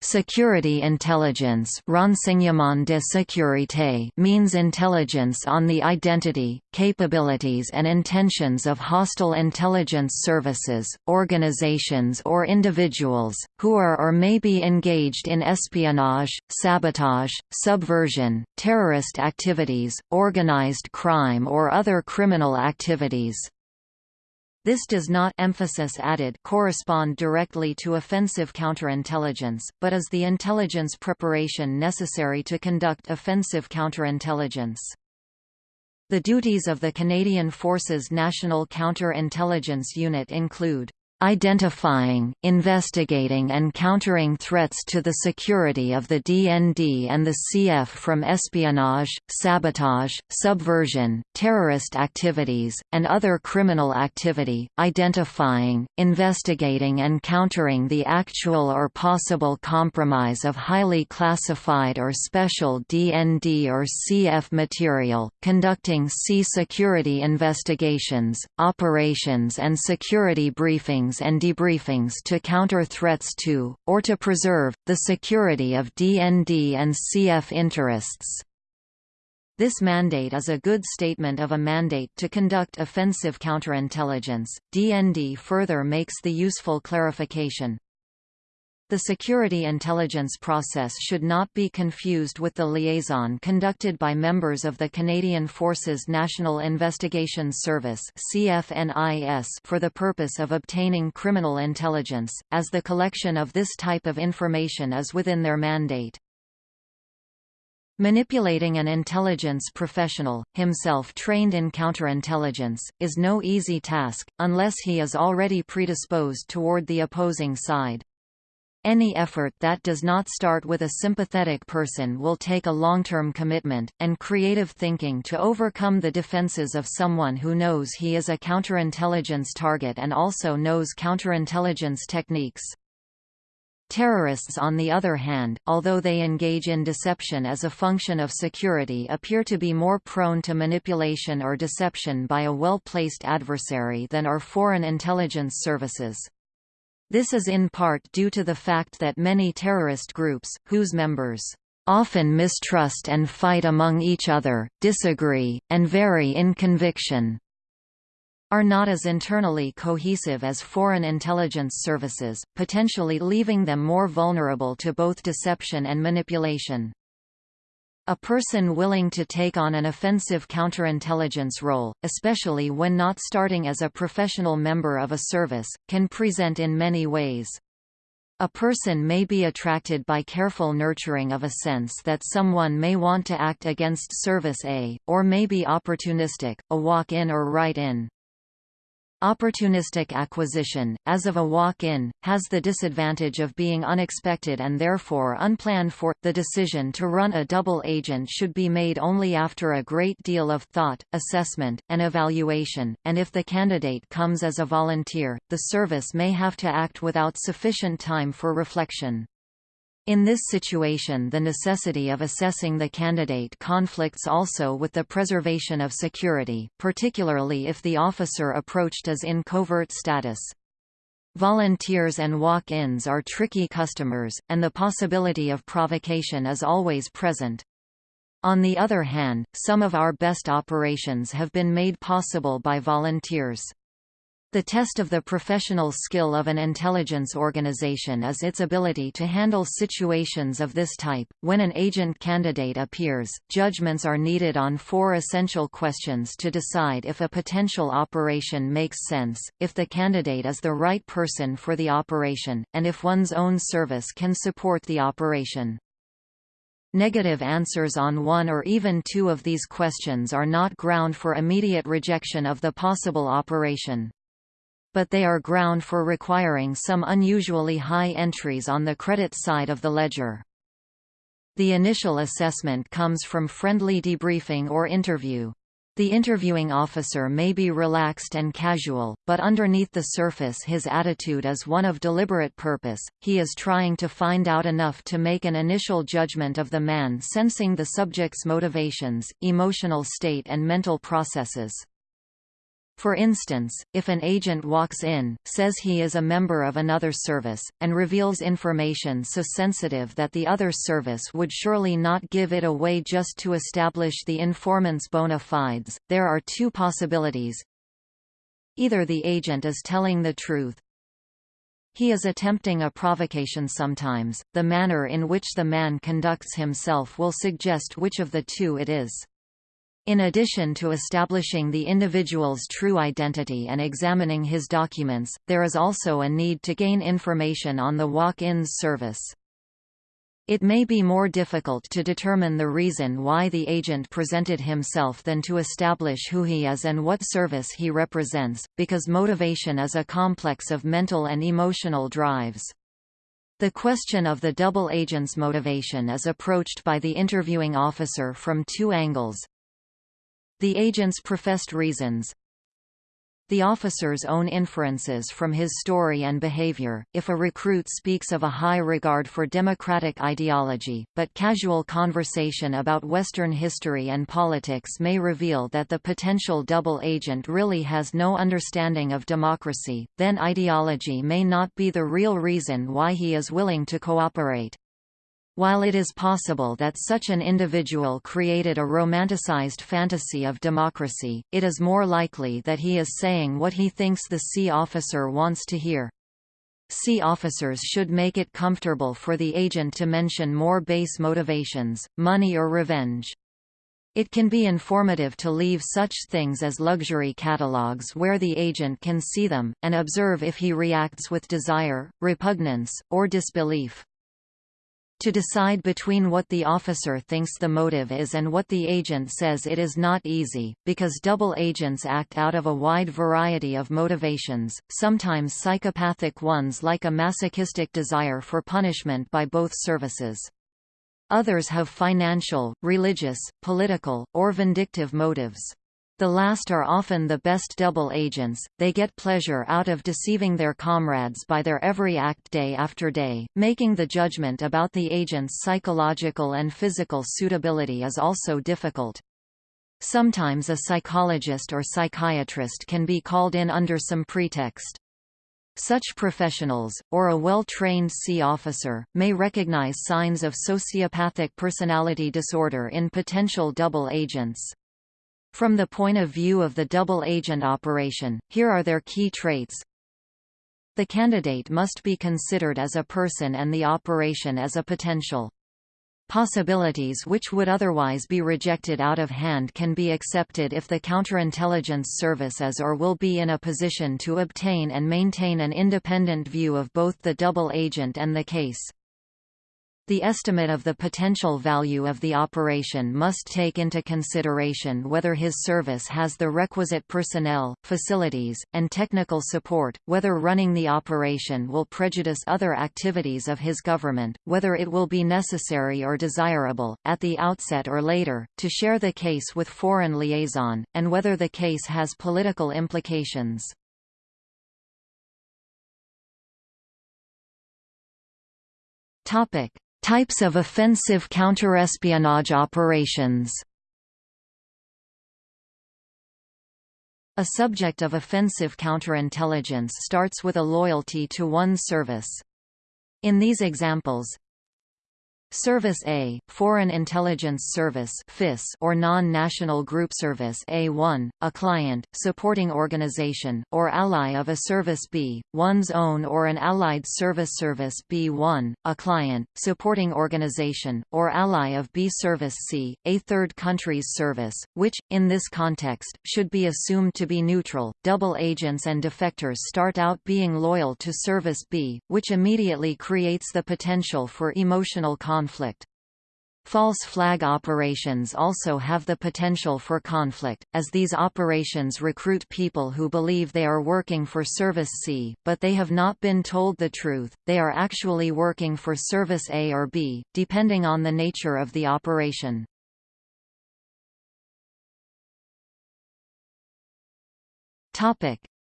Security intelligence renseignement de sécurité means intelligence on the identity, capabilities and intentions of hostile intelligence services, organizations or individuals, who are or may be engaged in espionage, sabotage, subversion, terrorist activities, organized crime or other criminal activities. This does not emphasis added correspond directly to offensive counterintelligence, but is the intelligence preparation necessary to conduct offensive counterintelligence. The duties of the Canadian Forces National Counter-Intelligence Unit include identifying, investigating and countering threats to the security of the DND and the CF from espionage, sabotage, subversion, terrorist activities, and other criminal activity, identifying, investigating and countering the actual or possible compromise of highly classified or special DND or CF material, conducting C-security investigations, operations and security briefings and debriefings to counter threats to, or to preserve, the security of DND and CF interests. This mandate is a good statement of a mandate to conduct offensive counterintelligence. DND further makes the useful clarification, the security intelligence process should not be confused with the liaison conducted by members of the Canadian Forces National Investigation Service for the purpose of obtaining criminal intelligence, as the collection of this type of information is within their mandate. Manipulating an intelligence professional, himself trained in counterintelligence, is no easy task, unless he is already predisposed toward the opposing side. Any effort that does not start with a sympathetic person will take a long-term commitment, and creative thinking to overcome the defenses of someone who knows he is a counterintelligence target and also knows counterintelligence techniques. Terrorists on the other hand, although they engage in deception as a function of security appear to be more prone to manipulation or deception by a well-placed adversary than are foreign intelligence services. This is in part due to the fact that many terrorist groups, whose members often mistrust and fight among each other, disagree, and vary in conviction, are not as internally cohesive as foreign intelligence services, potentially leaving them more vulnerable to both deception and manipulation. A person willing to take on an offensive counterintelligence role, especially when not starting as a professional member of a service, can present in many ways. A person may be attracted by careful nurturing of a sense that someone may want to act against Service A, or may be opportunistic, a walk-in or write-in. Opportunistic acquisition, as of a walk-in, has the disadvantage of being unexpected and therefore unplanned for. The decision to run a double agent should be made only after a great deal of thought, assessment, and evaluation, and if the candidate comes as a volunteer, the service may have to act without sufficient time for reflection. In this situation the necessity of assessing the candidate conflicts also with the preservation of security, particularly if the officer approached is in covert status. Volunteers and walk-ins are tricky customers, and the possibility of provocation is always present. On the other hand, some of our best operations have been made possible by volunteers. The test of the professional skill of an intelligence organization is its ability to handle situations of this type. When an agent candidate appears, judgments are needed on four essential questions to decide if a potential operation makes sense, if the candidate is the right person for the operation, and if one's own service can support the operation. Negative answers on one or even two of these questions are not ground for immediate rejection of the possible operation but they are ground for requiring some unusually high entries on the credit side of the ledger. The initial assessment comes from friendly debriefing or interview. The interviewing officer may be relaxed and casual, but underneath the surface his attitude is one of deliberate purpose, he is trying to find out enough to make an initial judgment of the man sensing the subject's motivations, emotional state and mental processes. For instance, if an agent walks in, says he is a member of another service, and reveals information so sensitive that the other service would surely not give it away just to establish the informant's bona fides, there are two possibilities. Either the agent is telling the truth, he is attempting a provocation sometimes, the manner in which the man conducts himself will suggest which of the two it is. In addition to establishing the individual's true identity and examining his documents, there is also a need to gain information on the walk-ins service. It may be more difficult to determine the reason why the agent presented himself than to establish who he is and what service he represents, because motivation is a complex of mental and emotional drives. The question of the double agent's motivation is approached by the interviewing officer from two angles, the agent's professed reasons the officer's own inferences from his story and behavior, if a recruit speaks of a high regard for democratic ideology, but casual conversation about Western history and politics may reveal that the potential double agent really has no understanding of democracy, then ideology may not be the real reason why he is willing to cooperate. While it is possible that such an individual created a romanticized fantasy of democracy, it is more likely that he is saying what he thinks the sea officer wants to hear. Sea officers should make it comfortable for the agent to mention more base motivations, money or revenge. It can be informative to leave such things as luxury catalogs where the agent can see them, and observe if he reacts with desire, repugnance, or disbelief. To decide between what the officer thinks the motive is and what the agent says it is not easy, because double agents act out of a wide variety of motivations, sometimes psychopathic ones like a masochistic desire for punishment by both services. Others have financial, religious, political, or vindictive motives. The last are often the best double agents, they get pleasure out of deceiving their comrades by their every act day after day. Making the judgment about the agent's psychological and physical suitability is also difficult. Sometimes a psychologist or psychiatrist can be called in under some pretext. Such professionals, or a well-trained sea officer, may recognize signs of sociopathic personality disorder in potential double agents. From the point of view of the double agent operation, here are their key traits. The candidate must be considered as a person and the operation as a potential. Possibilities which would otherwise be rejected out of hand can be accepted if the counterintelligence service is or will be in a position to obtain and maintain an independent view of both the double agent and the case. The estimate of the potential value of the operation must take into consideration whether his service has the requisite personnel, facilities, and technical support, whether running the operation will prejudice other activities of his government, whether it will be necessary or desirable, at the outset or later, to share the case with foreign liaison, and whether the case has political implications. Topic. Types of offensive counterespionage operations A subject of offensive counterintelligence starts with a loyalty to one service. In these examples, Service A, Foreign Intelligence Service or Non-National Group Service A1, a client, supporting organization, or ally of a Service B, one's own or an allied service Service B1, a client, supporting organization, or ally of B Service C, a third country's service, which, in this context, should be assumed to be neutral. Double agents and defectors start out being loyal to Service B, which immediately creates the potential for emotional conflict conflict. False flag operations also have the potential for conflict, as these operations recruit people who believe they are working for Service C, but they have not been told the truth, they are actually working for Service A or B, depending on the nature of the operation.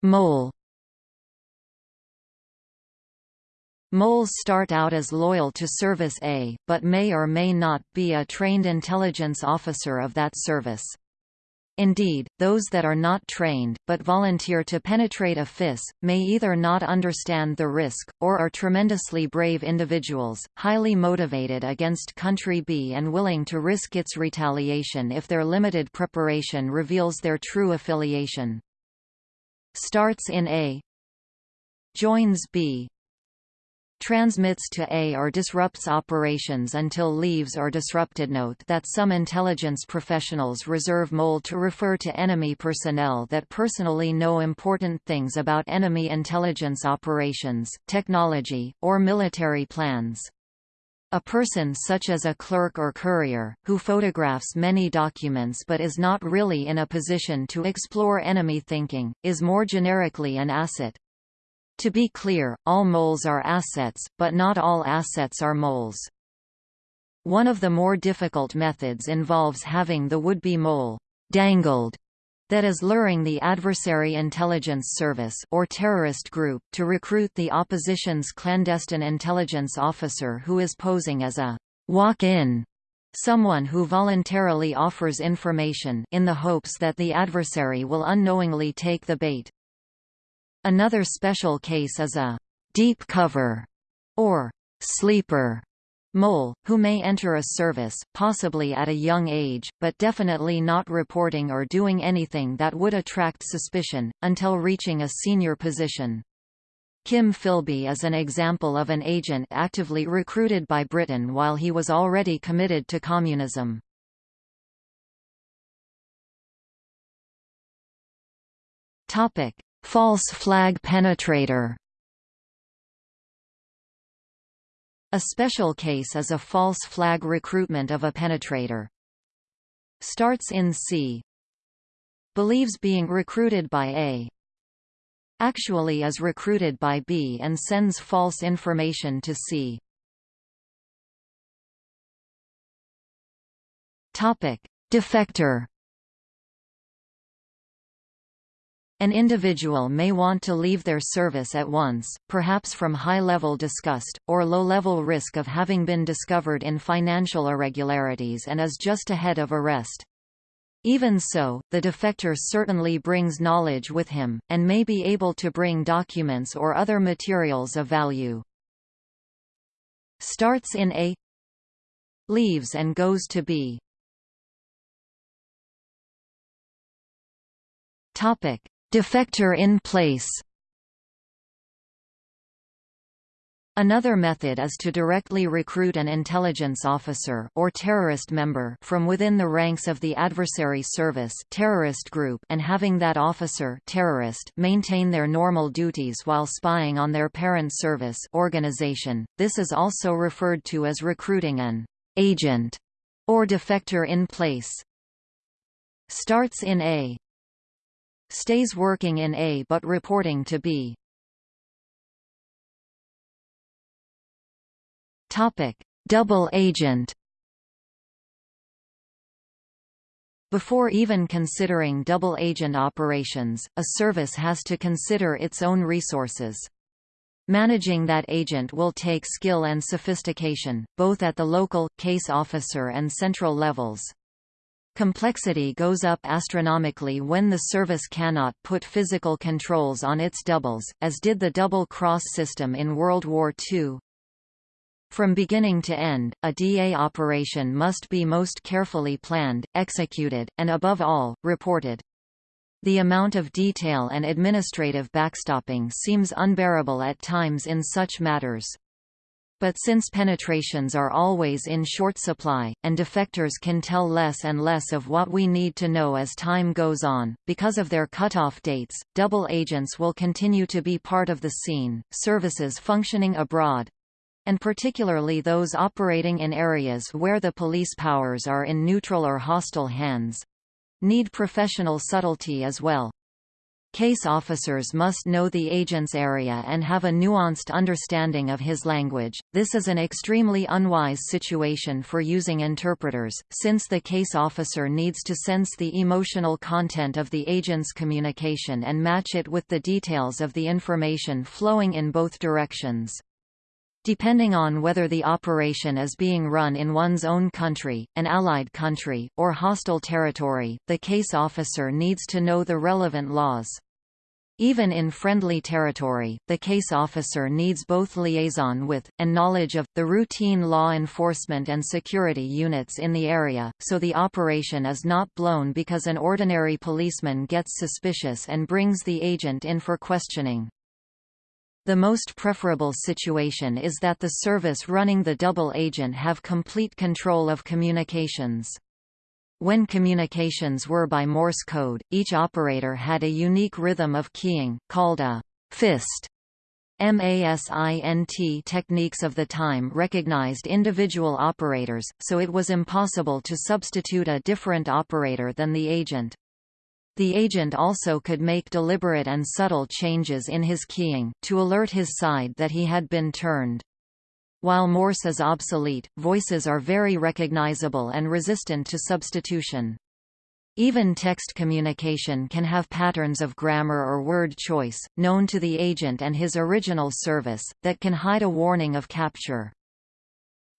Mole Moles start out as loyal to Service A, but may or may not be a trained intelligence officer of that service. Indeed, those that are not trained, but volunteer to penetrate a FIS, may either not understand the risk, or are tremendously brave individuals, highly motivated against Country B and willing to risk its retaliation if their limited preparation reveals their true affiliation. Starts in A Joins B transmits to A or disrupts operations until leaves or disrupted. Note that some intelligence professionals reserve MOLE to refer to enemy personnel that personally know important things about enemy intelligence operations, technology, or military plans. A person such as a clerk or courier, who photographs many documents but is not really in a position to explore enemy thinking, is more generically an asset. To be clear, all moles are assets, but not all assets are moles. One of the more difficult methods involves having the would-be mole dangled that is luring the adversary intelligence service or terrorist group to recruit the opposition's clandestine intelligence officer who is posing as a walk-in someone who voluntarily offers information in the hopes that the adversary will unknowingly take the bait. Another special case is a deep cover or sleeper mole, who may enter a service, possibly at a young age, but definitely not reporting or doing anything that would attract suspicion, until reaching a senior position. Kim Philby is an example of an agent actively recruited by Britain while he was already committed to communism. Topic: False flag penetrator A special case is a false flag recruitment of a penetrator. Starts in C. Believes being recruited by A. Actually is recruited by B and sends false information to C. Topic: Defector An individual may want to leave their service at once, perhaps from high-level disgust, or low-level risk of having been discovered in financial irregularities and is just ahead of arrest. Even so, the defector certainly brings knowledge with him, and may be able to bring documents or other materials of value. Starts in A Leaves and goes to B Topic Defector in place Another method is to directly recruit an intelligence officer or terrorist member from within the ranks of the adversary service terrorist group and having that officer terrorist maintain their normal duties while spying on their parent service organization. This is also referred to as recruiting an agent or defector in place. Starts in A Stays working in A but reporting to B. Topic: Double agent. Before even considering double agent operations, a service has to consider its own resources. Managing that agent will take skill and sophistication, both at the local, case officer and central levels. Complexity goes up astronomically when the service cannot put physical controls on its doubles, as did the double-cross system in World War II. From beginning to end, a DA operation must be most carefully planned, executed, and above all, reported. The amount of detail and administrative backstopping seems unbearable at times in such matters. But since penetrations are always in short supply, and defectors can tell less and less of what we need to know as time goes on, because of their cutoff dates, double agents will continue to be part of the scene. Services functioning abroad, and particularly those operating in areas where the police powers are in neutral or hostile hands, need professional subtlety as well. Case officers must know the agent's area and have a nuanced understanding of his language. This is an extremely unwise situation for using interpreters, since the case officer needs to sense the emotional content of the agent's communication and match it with the details of the information flowing in both directions. Depending on whether the operation is being run in one's own country, an allied country, or hostile territory, the case officer needs to know the relevant laws. Even in friendly territory, the case officer needs both liaison with, and knowledge of, the routine law enforcement and security units in the area, so the operation is not blown because an ordinary policeman gets suspicious and brings the agent in for questioning. The most preferable situation is that the service running the double agent have complete control of communications. When communications were by Morse code, each operator had a unique rhythm of keying, called a fist. MASINT techniques of the time recognized individual operators, so it was impossible to substitute a different operator than the agent. The agent also could make deliberate and subtle changes in his keying, to alert his side that he had been turned. While Morse is obsolete, voices are very recognizable and resistant to substitution. Even text communication can have patterns of grammar or word choice, known to the agent and his original service, that can hide a warning of capture.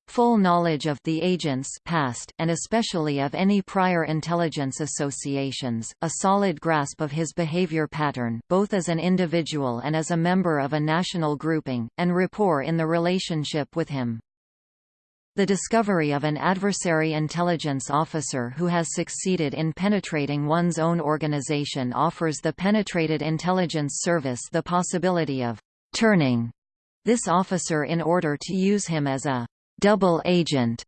Full knowledge of the agent's past, and especially of any prior intelligence associations, a solid grasp of his behavior pattern both as an individual and as a member of a national grouping, and rapport in the relationship with him. The discovery of an adversary intelligence officer who has succeeded in penetrating one's own organization offers the penetrated intelligence service the possibility of turning this officer in order to use him as a double agent.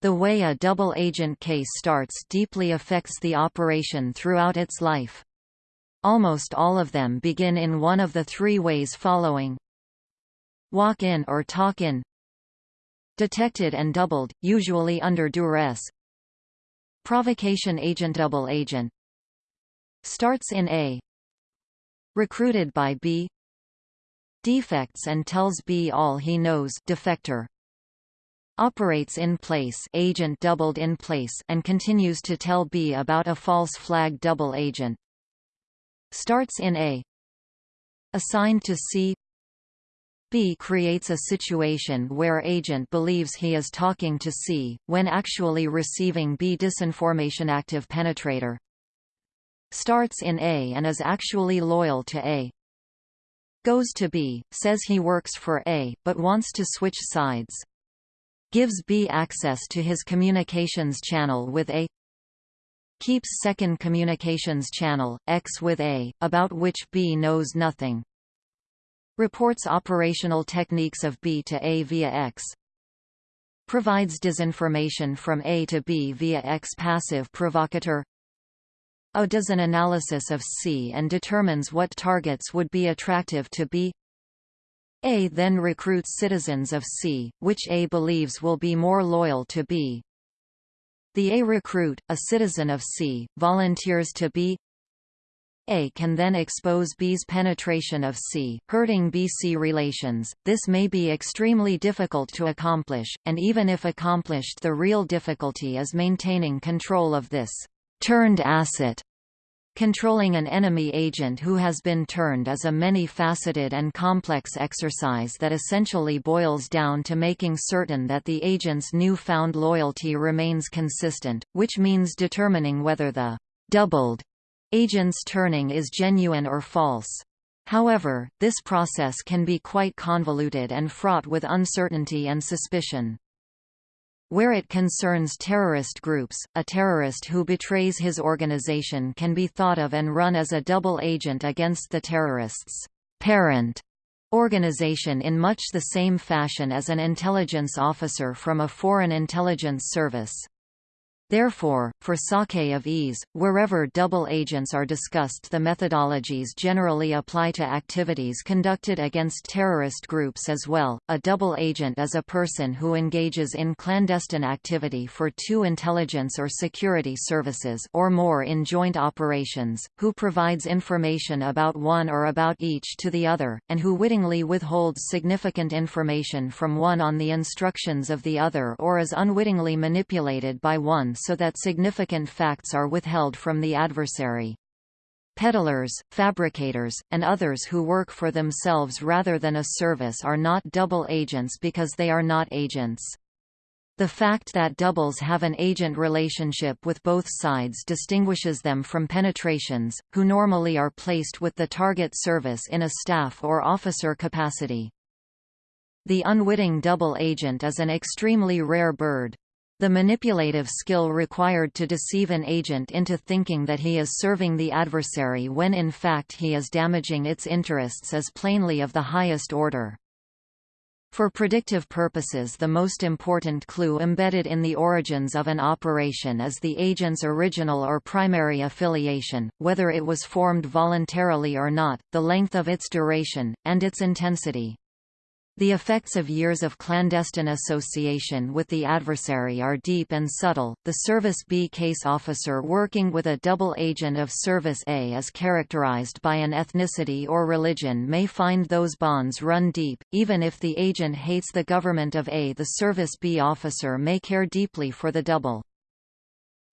The way a double agent case starts deeply affects the operation throughout its life. Almost all of them begin in one of the three ways following. Walk in or talk in. Detected and doubled, usually under duress. Provocation agent double agent. Starts in A. Recruited by B. Defects and tells B all he knows defector operates in place agent doubled in place and continues to tell B about a false flag double agent. Starts in A. Assigned to C. B creates a situation where agent believes he is talking to C, when actually receiving B disinformation active penetrator. Starts in A and is actually loyal to A. Goes to B, says he works for A, but wants to switch sides gives B access to his communications channel with A keeps second communications channel, X with A, about which B knows nothing. Reports operational techniques of B to A via X. Provides disinformation from A to B via X passive provocateur. O does an analysis of C and determines what targets would be attractive to B. A then recruits citizens of C, which A believes will be more loyal to B. The A recruit, a citizen of C, volunteers to B. A can then expose B's penetration of C, hurting B-C relations. This may be extremely difficult to accomplish, and even if accomplished the real difficulty is maintaining control of this turned asset Controlling an enemy agent who has been turned is a many-faceted and complex exercise that essentially boils down to making certain that the agent's new-found loyalty remains consistent, which means determining whether the doubled agent's turning is genuine or false. However, this process can be quite convoluted and fraught with uncertainty and suspicion. Where it concerns terrorist groups, a terrorist who betrays his organization can be thought of and run as a double agent against the terrorist's parent organization in much the same fashion as an intelligence officer from a foreign intelligence service. Therefore, for sake of ease, wherever double agents are discussed the methodologies generally apply to activities conducted against terrorist groups as well. A double agent is a person who engages in clandestine activity for two intelligence or security services or more in joint operations, who provides information about one or about each to the other, and who wittingly withholds significant information from one on the instructions of the other or is unwittingly manipulated by one so that significant facts are withheld from the adversary. Peddlers, fabricators, and others who work for themselves rather than a service are not double agents because they are not agents. The fact that doubles have an agent relationship with both sides distinguishes them from penetrations, who normally are placed with the target service in a staff or officer capacity. The unwitting double agent is an extremely rare bird. The manipulative skill required to deceive an agent into thinking that he is serving the adversary when in fact he is damaging its interests is plainly of the highest order. For predictive purposes the most important clue embedded in the origins of an operation is the agent's original or primary affiliation, whether it was formed voluntarily or not, the length of its duration, and its intensity. The effects of years of clandestine association with the adversary are deep and subtle. The Service B case officer working with a double agent of Service A is characterized by an ethnicity or religion may find those bonds run deep, even if the agent hates the government of A. The Service B officer may care deeply for the double.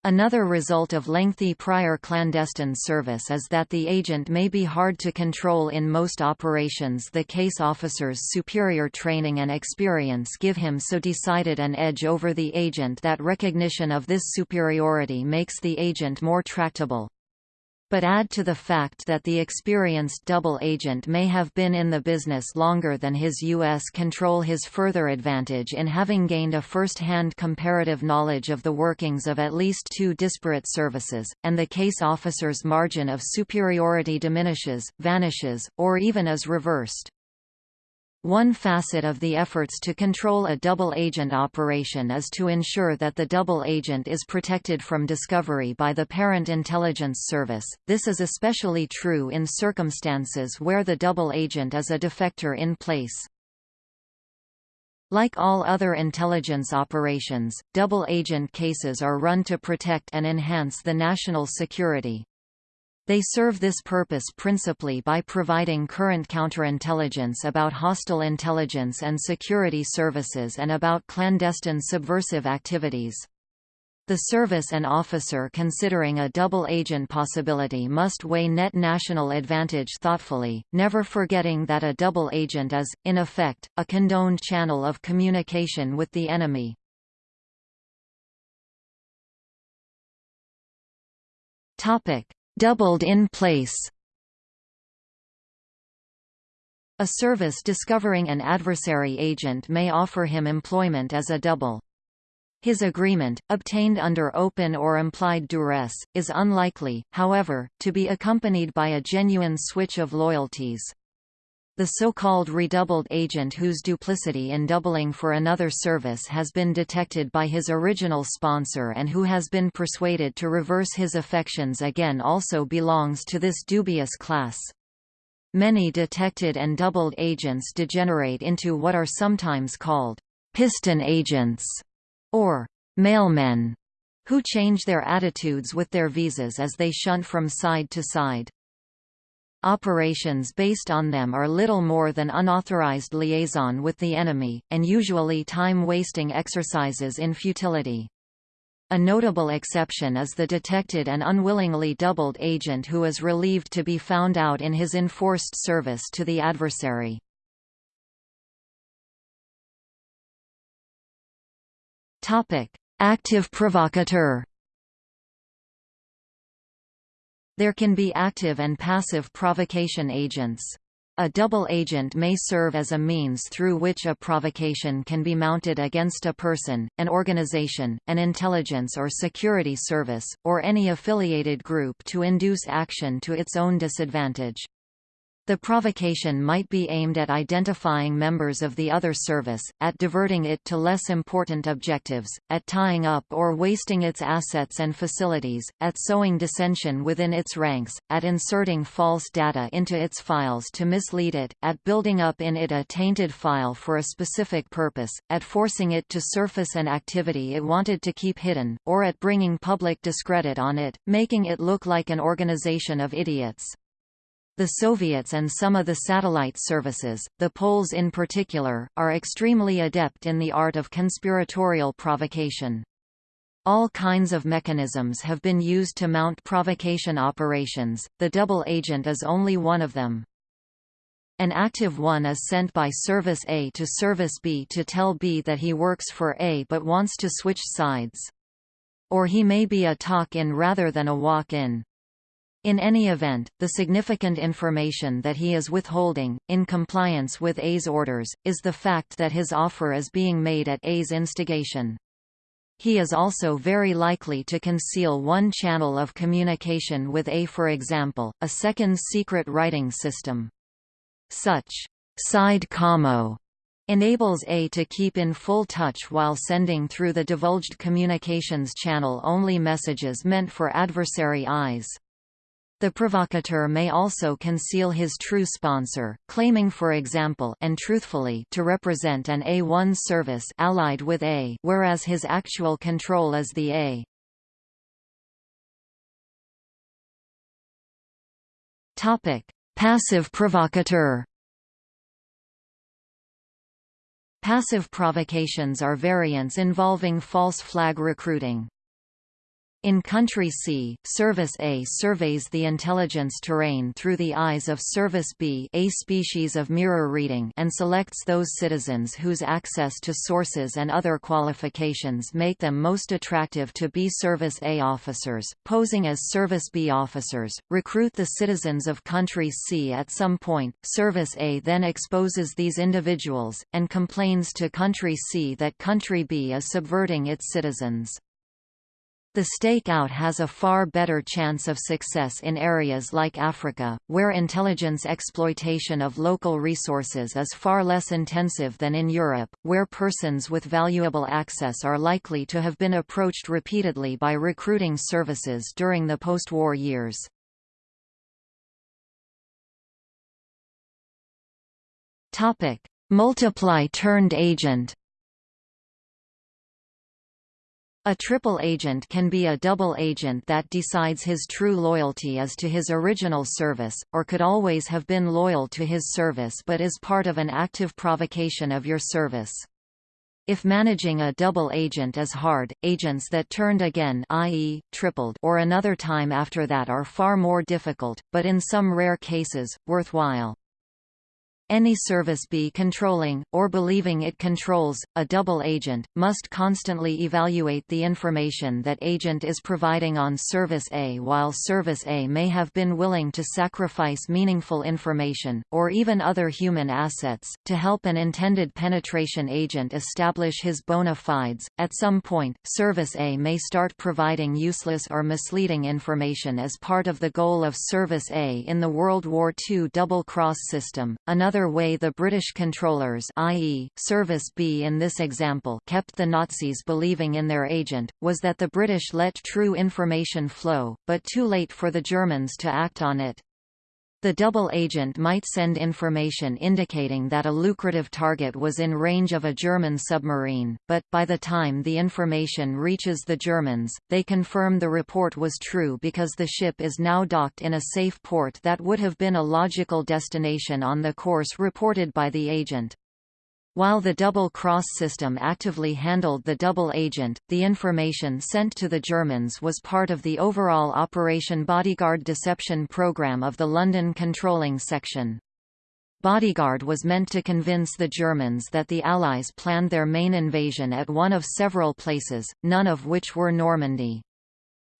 Another result of lengthy prior clandestine service is that the agent may be hard to control in most operations. The case officer's superior training and experience give him so decided an edge over the agent that recognition of this superiority makes the agent more tractable but add to the fact that the experienced double agent may have been in the business longer than his U.S. control his further advantage in having gained a first-hand comparative knowledge of the workings of at least two disparate services, and the case officer's margin of superiority diminishes, vanishes, or even is reversed. One facet of the efforts to control a double agent operation is to ensure that the double agent is protected from discovery by the parent intelligence service. This is especially true in circumstances where the double agent is a defector in place. Like all other intelligence operations, double agent cases are run to protect and enhance the national security. They serve this purpose principally by providing current counterintelligence about hostile intelligence and security services and about clandestine subversive activities. The service and officer considering a double agent possibility must weigh net national advantage thoughtfully, never forgetting that a double agent is, in effect, a condoned channel of communication with the enemy. Topic: doubled in place. A service discovering an adversary agent may offer him employment as a double. His agreement, obtained under open or implied duress, is unlikely, however, to be accompanied by a genuine switch of loyalties. The so-called redoubled agent whose duplicity in doubling for another service has been detected by his original sponsor and who has been persuaded to reverse his affections again also belongs to this dubious class. Many detected and doubled agents degenerate into what are sometimes called piston agents or mailmen, who change their attitudes with their visas as they shunt from side to side. Operations based on them are little more than unauthorized liaison with the enemy, and usually time-wasting exercises in futility. A notable exception is the detected and unwillingly doubled agent who is relieved to be found out in his enforced service to the adversary. Active provocateur There can be active and passive provocation agents. A double agent may serve as a means through which a provocation can be mounted against a person, an organization, an intelligence or security service, or any affiliated group to induce action to its own disadvantage. The provocation might be aimed at identifying members of the other service, at diverting it to less important objectives, at tying up or wasting its assets and facilities, at sowing dissension within its ranks, at inserting false data into its files to mislead it, at building up in it a tainted file for a specific purpose, at forcing it to surface an activity it wanted to keep hidden, or at bringing public discredit on it, making it look like an organization of idiots. The Soviets and some of the satellite services, the Poles in particular, are extremely adept in the art of conspiratorial provocation. All kinds of mechanisms have been used to mount provocation operations, the double agent is only one of them. An active one is sent by Service A to Service B to tell B that he works for A but wants to switch sides. Or he may be a talk-in rather than a walk-in. In any event, the significant information that he is withholding, in compliance with A's orders, is the fact that his offer is being made at A's instigation. He is also very likely to conceal one channel of communication with A for example, a second secret writing system. Such side commo enables A to keep in full touch while sending through the divulged communications channel only messages meant for adversary eyes. The provocateur may also conceal his true sponsor, claiming for example and truthfully to represent an A1 service allied with A whereas his actual control is the A. Topic: Passive provocateur Passive provocations are variants involving false flag recruiting. In Country C, Service A surveys the intelligence terrain through the eyes of Service B a species of mirror reading and selects those citizens whose access to sources and other qualifications make them most attractive to B Service A officers, posing as Service B officers, recruit the citizens of Country C at some point, Service A then exposes these individuals, and complains to Country C that Country B is subverting its citizens. The stakeout has a far better chance of success in areas like Africa, where intelligence exploitation of local resources is far less intensive than in Europe, where persons with valuable access are likely to have been approached repeatedly by recruiting services during the post-war years. Multiply turned agent a triple agent can be a double agent that decides his true loyalty is to his original service, or could always have been loyal to his service but is part of an active provocation of your service. If managing a double agent is hard, agents that turned again i.e., tripled or another time after that are far more difficult, but in some rare cases, worthwhile. Any service be controlling, or believing it controls, a double agent, must constantly evaluate the information that agent is providing on Service A while Service A may have been willing to sacrifice meaningful information, or even other human assets, to help an intended penetration agent establish his bona fides. At some point, Service A may start providing useless or misleading information as part of the goal of Service A in the World War II double-cross system. Another Another way the British controllers i.e., Service B in this example kept the Nazis believing in their agent, was that the British let true information flow, but too late for the Germans to act on it. The double agent might send information indicating that a lucrative target was in range of a German submarine, but, by the time the information reaches the Germans, they confirm the report was true because the ship is now docked in a safe port that would have been a logical destination on the course reported by the agent. While the double-cross system actively handled the double agent, the information sent to the Germans was part of the overall Operation Bodyguard deception program of the London Controlling Section. Bodyguard was meant to convince the Germans that the Allies planned their main invasion at one of several places, none of which were Normandy.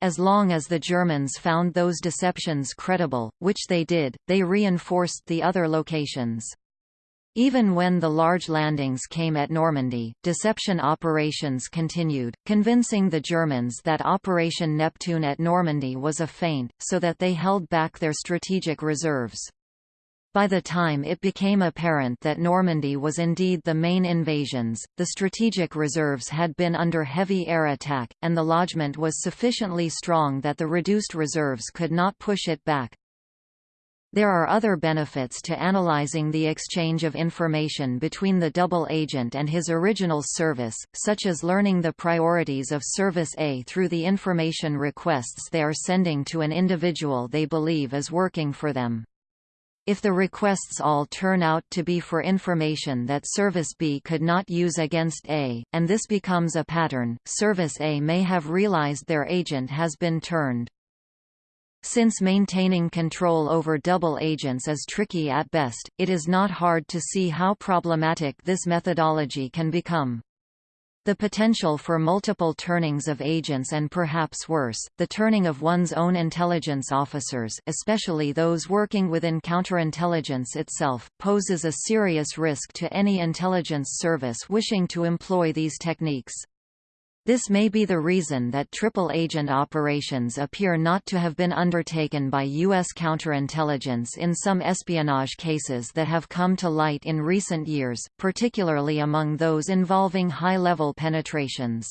As long as the Germans found those deceptions credible, which they did, they reinforced the other locations. Even when the large landings came at Normandy, deception operations continued, convincing the Germans that Operation Neptune at Normandy was a feint, so that they held back their strategic reserves. By the time it became apparent that Normandy was indeed the main invasions, the strategic reserves had been under heavy air attack, and the lodgment was sufficiently strong that the reduced reserves could not push it back. There are other benefits to analyzing the exchange of information between the double agent and his original service, such as learning the priorities of Service A through the information requests they are sending to an individual they believe is working for them. If the requests all turn out to be for information that Service B could not use against A, and this becomes a pattern, Service A may have realized their agent has been turned. Since maintaining control over double agents is tricky at best, it is not hard to see how problematic this methodology can become. The potential for multiple turnings of agents and perhaps worse, the turning of one's own intelligence officers especially those working within counterintelligence itself, poses a serious risk to any intelligence service wishing to employ these techniques. This may be the reason that triple-agent operations appear not to have been undertaken by U.S. counterintelligence in some espionage cases that have come to light in recent years, particularly among those involving high-level penetrations.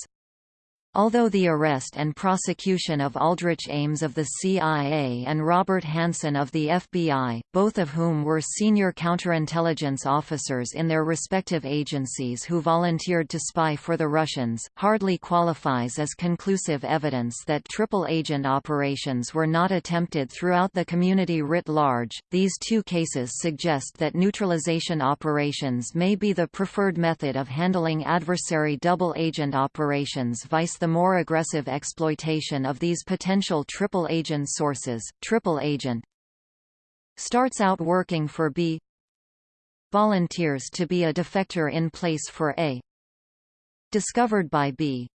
Although the arrest and prosecution of Aldrich Ames of the CIA and Robert Hanssen of the FBI, both of whom were senior counterintelligence officers in their respective agencies who volunteered to spy for the Russians, hardly qualifies as conclusive evidence that triple agent operations were not attempted throughout the community writ large. These two cases suggest that neutralization operations may be the preferred method of handling adversary double agent operations vice the more aggressive exploitation of these potential triple agent sources. Triple agent starts out working for B volunteers to be a defector in place for A discovered by B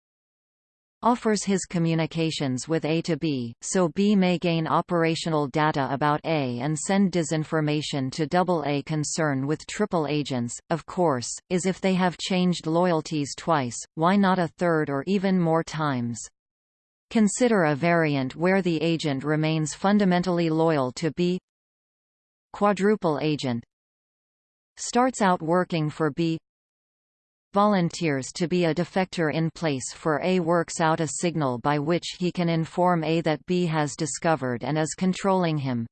offers his communications with A to B, so B may gain operational data about A and send disinformation to double A. Concern with triple agents, of course, is if they have changed loyalties twice, why not a third or even more times? Consider a variant where the agent remains fundamentally loyal to B. Quadruple agent starts out working for B volunteers to be a defector in place for A works out a signal by which he can inform A that B has discovered and is controlling him.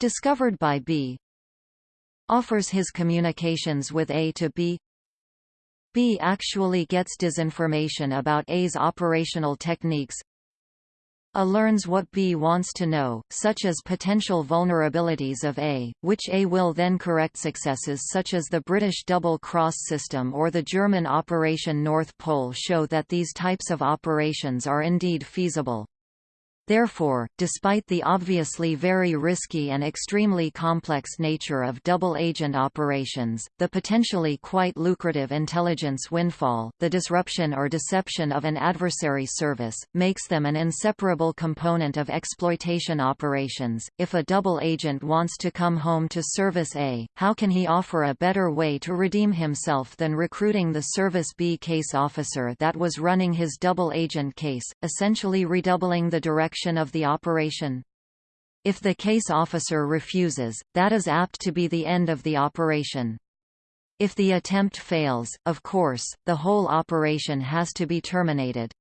Discovered by B offers his communications with A to B B actually gets disinformation about A's operational techniques a learns what B wants to know, such as potential vulnerabilities of A, which A will then correct successes such as the British double-cross system or the German Operation North Pole show that these types of operations are indeed feasible. Therefore, despite the obviously very risky and extremely complex nature of double-agent operations, the potentially quite lucrative intelligence windfall, the disruption or deception of an adversary service, makes them an inseparable component of exploitation operations. If a double agent wants to come home to Service A, how can he offer a better way to redeem himself than recruiting the Service B case officer that was running his double agent case, essentially redoubling the direction direction of the operation. If the case officer refuses, that is apt to be the end of the operation. If the attempt fails, of course, the whole operation has to be terminated.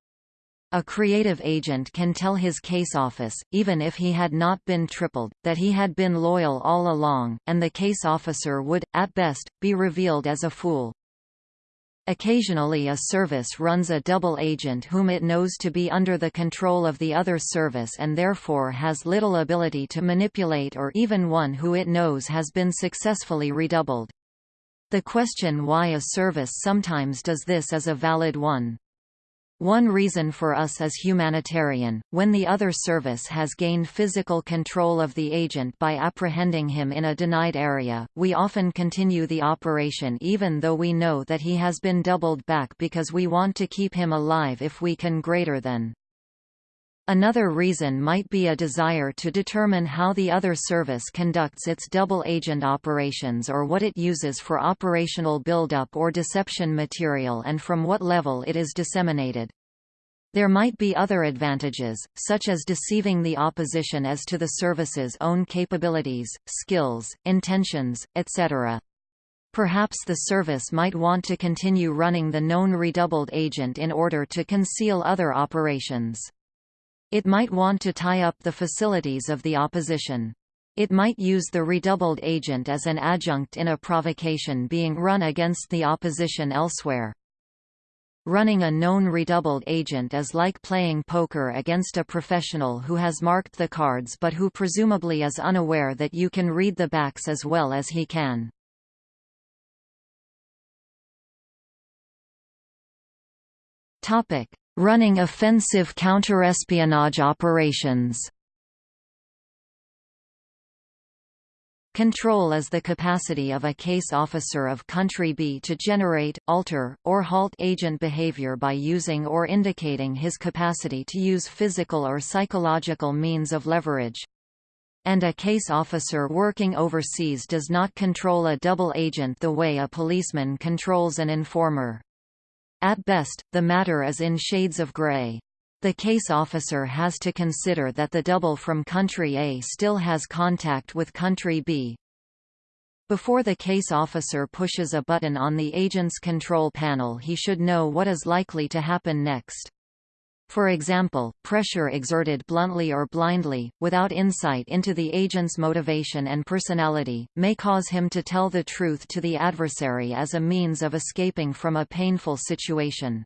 A creative agent can tell his case office, even if he had not been tripled, that he had been loyal all along, and the case officer would, at best, be revealed as a fool. Occasionally a service runs a double agent whom it knows to be under the control of the other service and therefore has little ability to manipulate or even one who it knows has been successfully redoubled. The question why a service sometimes does this is a valid one. One reason for us is humanitarian, when the other service has gained physical control of the agent by apprehending him in a denied area, we often continue the operation even though we know that he has been doubled back because we want to keep him alive if we can greater than. Another reason might be a desire to determine how the other service conducts its double agent operations or what it uses for operational buildup or deception material and from what level it is disseminated. There might be other advantages, such as deceiving the opposition as to the service's own capabilities, skills, intentions, etc. Perhaps the service might want to continue running the known redoubled agent in order to conceal other operations. It might want to tie up the facilities of the opposition. It might use the redoubled agent as an adjunct in a provocation being run against the opposition elsewhere. Running a known redoubled agent is like playing poker against a professional who has marked the cards but who presumably is unaware that you can read the backs as well as he can. Running offensive counterespionage operations Control is the capacity of a case officer of country B to generate, alter, or halt agent behavior by using or indicating his capacity to use physical or psychological means of leverage. And a case officer working overseas does not control a double agent the way a policeman controls an informer. At best, the matter is in shades of gray. The case officer has to consider that the double from country A still has contact with country B. Before the case officer pushes a button on the agent's control panel he should know what is likely to happen next. For example, pressure exerted bluntly or blindly, without insight into the agent's motivation and personality, may cause him to tell the truth to the adversary as a means of escaping from a painful situation.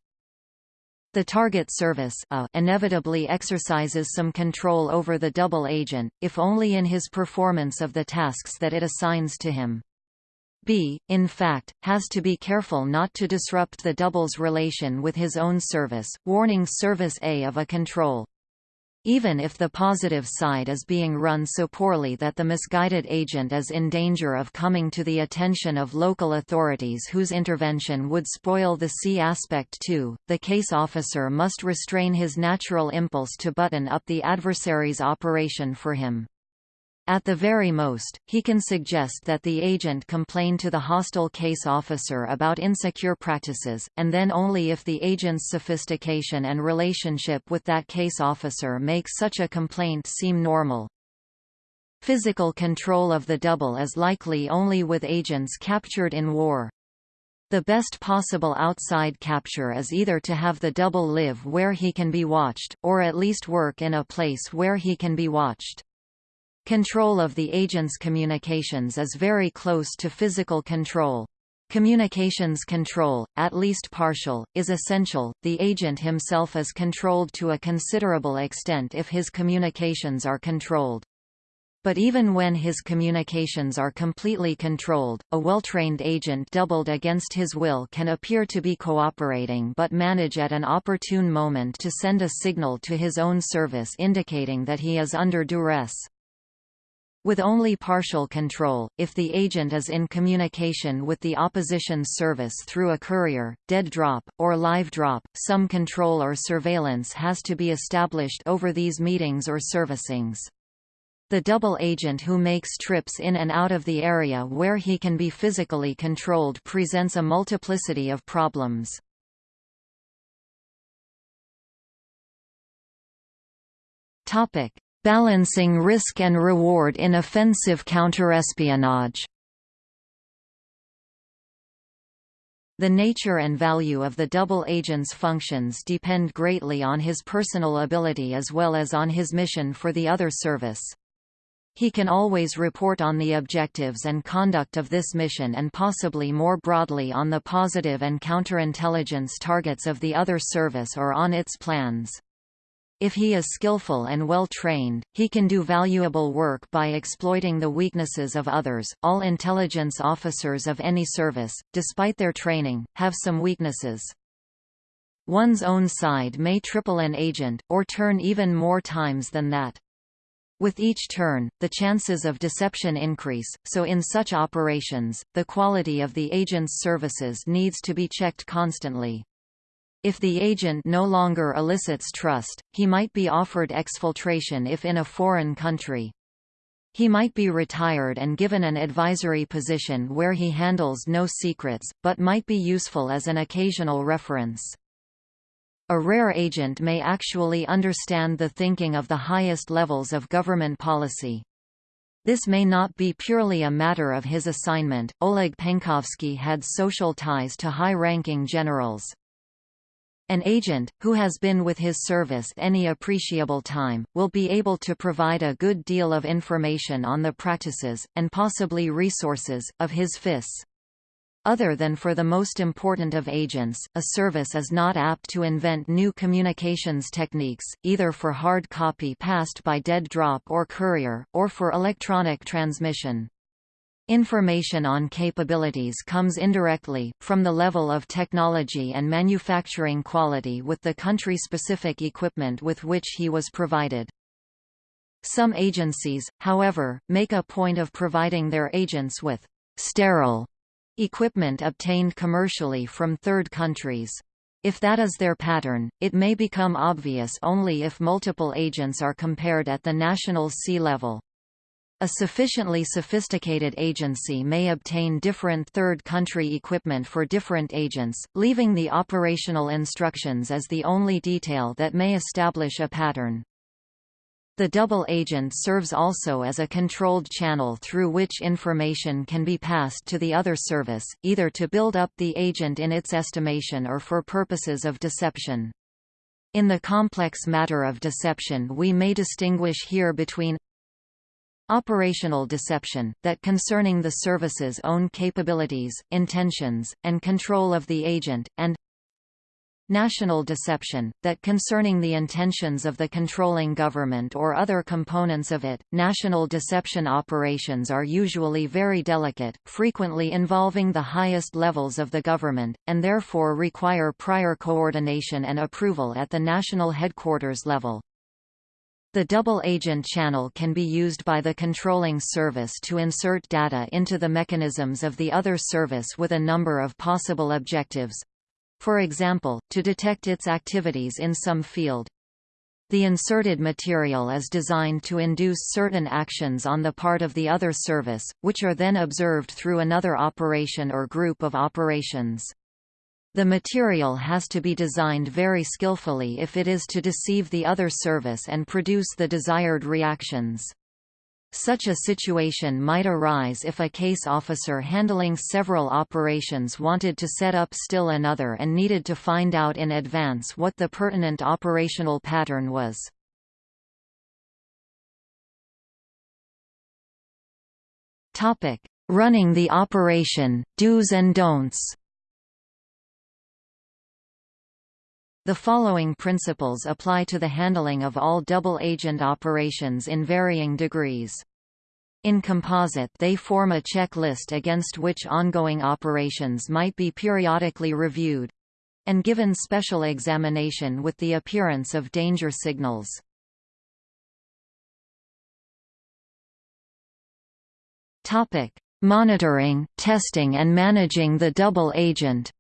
The target service uh, inevitably exercises some control over the double agent, if only in his performance of the tasks that it assigns to him. B, in fact, has to be careful not to disrupt the double's relation with his own service, warning service A of a control. Even if the positive side is being run so poorly that the misguided agent is in danger of coming to the attention of local authorities whose intervention would spoil the C aspect too, the case officer must restrain his natural impulse to button up the adversary's operation for him. At the very most, he can suggest that the agent complain to the hostile case officer about insecure practices, and then only if the agent's sophistication and relationship with that case officer makes such a complaint seem normal. Physical control of the double is likely only with agents captured in war. The best possible outside capture is either to have the double live where he can be watched, or at least work in a place where he can be watched. Control of the agent's communications is very close to physical control. Communications control, at least partial, is essential. The agent himself is controlled to a considerable extent if his communications are controlled. But even when his communications are completely controlled, a well-trained agent doubled against his will can appear to be cooperating but manage at an opportune moment to send a signal to his own service indicating that he is under duress. With only partial control, if the agent is in communication with the opposition service through a courier, dead drop, or live drop, some control or surveillance has to be established over these meetings or servicings. The double agent who makes trips in and out of the area where he can be physically controlled presents a multiplicity of problems. Topic: Balancing risk and reward in offensive counterespionage The nature and value of the double agent's functions depend greatly on his personal ability as well as on his mission for the other service. He can always report on the objectives and conduct of this mission and possibly more broadly on the positive and counterintelligence targets of the other service or on its plans. If he is skillful and well trained, he can do valuable work by exploiting the weaknesses of others. All intelligence officers of any service, despite their training, have some weaknesses. One's own side may triple an agent, or turn even more times than that. With each turn, the chances of deception increase, so in such operations, the quality of the agent's services needs to be checked constantly. If the agent no longer elicits trust, he might be offered exfiltration if in a foreign country. He might be retired and given an advisory position where he handles no secrets, but might be useful as an occasional reference. A rare agent may actually understand the thinking of the highest levels of government policy. This may not be purely a matter of his assignment. Oleg Penkovsky had social ties to high-ranking generals. An agent, who has been with his service any appreciable time, will be able to provide a good deal of information on the practices, and possibly resources, of his FIS. Other than for the most important of agents, a service is not apt to invent new communications techniques, either for hard copy passed by dead drop or courier, or for electronic transmission. Information on capabilities comes indirectly, from the level of technology and manufacturing quality with the country-specific equipment with which he was provided. Some agencies, however, make a point of providing their agents with «sterile» equipment obtained commercially from third countries. If that is their pattern, it may become obvious only if multiple agents are compared at the national sea level. A sufficiently sophisticated agency may obtain different third-country equipment for different agents, leaving the operational instructions as the only detail that may establish a pattern. The double agent serves also as a controlled channel through which information can be passed to the other service, either to build up the agent in its estimation or for purposes of deception. In the complex matter of deception we may distinguish here between Operational deception, that concerning the service's own capabilities, intentions, and control of the agent, and National deception, that concerning the intentions of the controlling government or other components of it. National deception operations are usually very delicate, frequently involving the highest levels of the government, and therefore require prior coordination and approval at the national headquarters level. The double agent channel can be used by the controlling service to insert data into the mechanisms of the other service with a number of possible objectives. For example, to detect its activities in some field. The inserted material is designed to induce certain actions on the part of the other service, which are then observed through another operation or group of operations. The material has to be designed very skillfully if it is to deceive the other service and produce the desired reactions. Such a situation might arise if a case officer handling several operations wanted to set up still another and needed to find out in advance what the pertinent operational pattern was. Running the operation, do's and don'ts The following principles apply to the handling of all double-agent operations in varying degrees. In composite they form a checklist against which ongoing operations might be periodically reviewed—and given special examination with the appearance of danger signals. Monitoring, testing and managing the double agent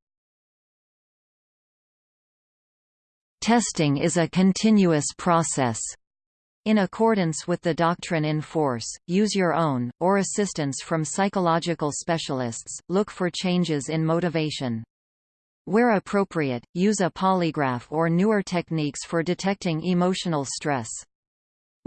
Testing is a continuous process. In accordance with the doctrine in force, use your own, or assistance from psychological specialists, look for changes in motivation. Where appropriate, use a polygraph or newer techniques for detecting emotional stress.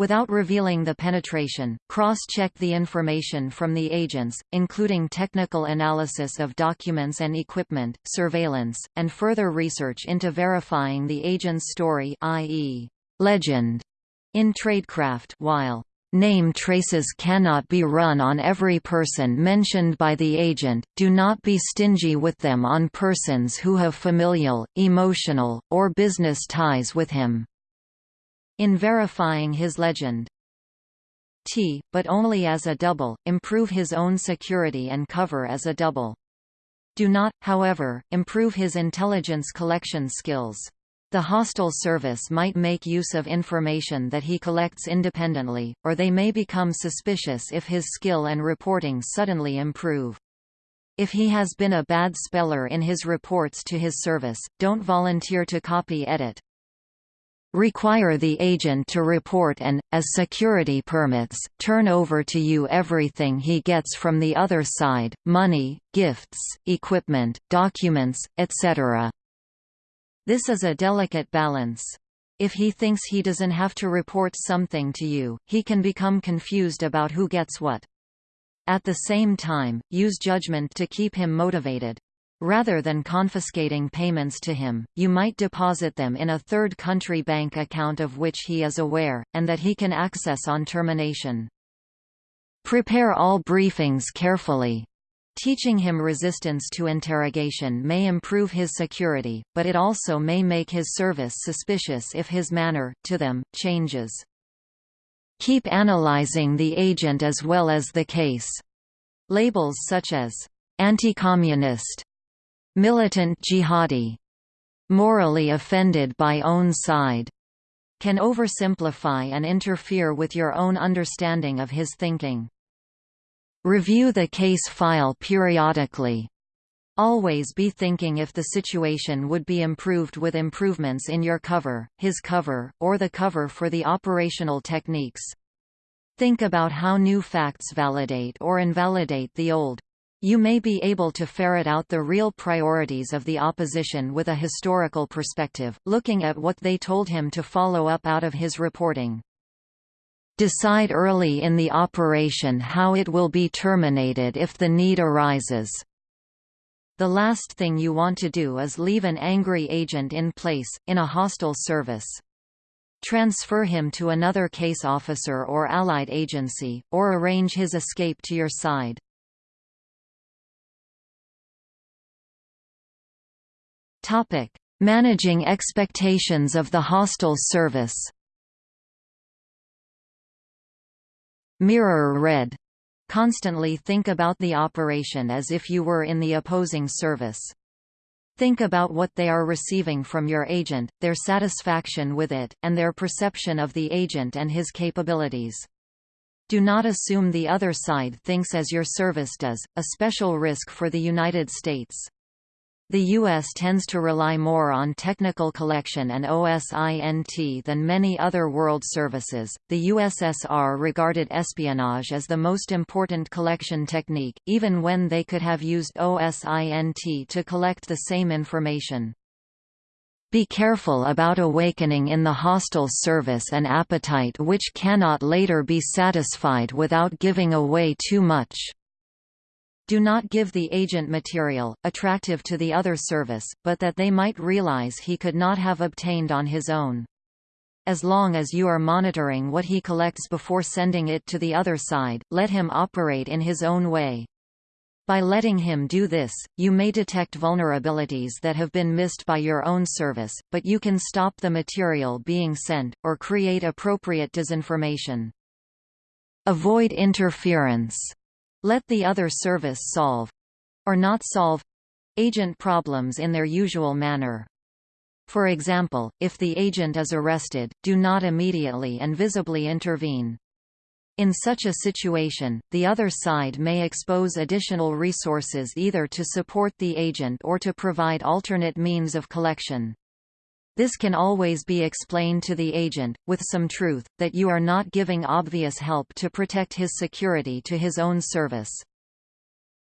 Without revealing the penetration, cross-check the information from the agents, including technical analysis of documents and equipment, surveillance, and further research into verifying the agent's story i.e., legend, in tradecraft while Name traces cannot be run on every person mentioned by the agent, do not be stingy with them on persons who have familial, emotional, or business ties with him. In verifying his legend. T, but only as a double, improve his own security and cover as a double. Do not, however, improve his intelligence collection skills. The hostile service might make use of information that he collects independently, or they may become suspicious if his skill and reporting suddenly improve. If he has been a bad speller in his reports to his service, don't volunteer to copy edit. Require the agent to report and, as security permits, turn over to you everything he gets from the other side, money, gifts, equipment, documents, etc. This is a delicate balance. If he thinks he doesn't have to report something to you, he can become confused about who gets what. At the same time, use judgment to keep him motivated. Rather than confiscating payments to him, you might deposit them in a third country bank account of which he is aware, and that he can access on termination. Prepare all briefings carefully. Teaching him resistance to interrogation may improve his security, but it also may make his service suspicious if his manner, to them, changes. Keep analyzing the agent as well as the case. Labels such as anti-communist, militant jihadi, morally offended by own side, can oversimplify and interfere with your own understanding of his thinking. Review the case file periodically. Always be thinking if the situation would be improved with improvements in your cover, his cover, or the cover for the operational techniques. Think about how new facts validate or invalidate the old. You may be able to ferret out the real priorities of the opposition with a historical perspective, looking at what they told him to follow up out of his reporting. Decide early in the operation how it will be terminated if the need arises. The last thing you want to do is leave an angry agent in place, in a hostile service. Transfer him to another case officer or allied agency, or arrange his escape to your side. Managing expectations of the hostile service Mirror red. Constantly think about the operation as if you were in the opposing service. Think about what they are receiving from your agent, their satisfaction with it, and their perception of the agent and his capabilities. Do not assume the other side thinks as your service does, a special risk for the United States. The U.S. tends to rely more on technical collection and OSINT than many other world services. The USSR regarded espionage as the most important collection technique, even when they could have used OSINT to collect the same information. Be careful about awakening in the hostile service an appetite which cannot later be satisfied without giving away too much. Do not give the agent material, attractive to the other service, but that they might realize he could not have obtained on his own. As long as you are monitoring what he collects before sending it to the other side, let him operate in his own way. By letting him do this, you may detect vulnerabilities that have been missed by your own service, but you can stop the material being sent, or create appropriate disinformation. Avoid interference. Let the other service solve—or not solve—agent problems in their usual manner. For example, if the agent is arrested, do not immediately and visibly intervene. In such a situation, the other side may expose additional resources either to support the agent or to provide alternate means of collection. This can always be explained to the agent, with some truth, that you are not giving obvious help to protect his security to his own service.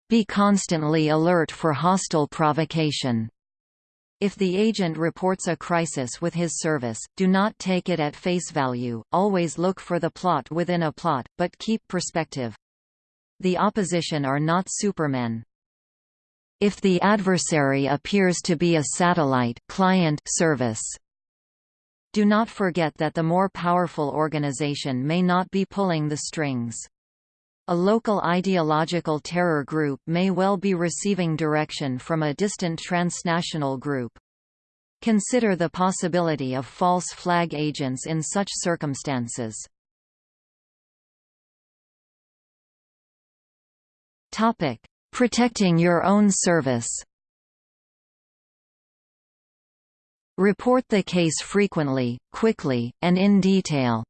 Be constantly alert for hostile provocation. If the agent reports a crisis with his service, do not take it at face value, always look for the plot within a plot, but keep perspective. The opposition are not supermen, if the adversary appears to be a satellite client service. Do not forget that the more powerful organization may not be pulling the strings. A local ideological terror group may well be receiving direction from a distant transnational group. Consider the possibility of false flag agents in such circumstances. Topic: Protecting your own service. Report the case frequently, quickly, and in detail.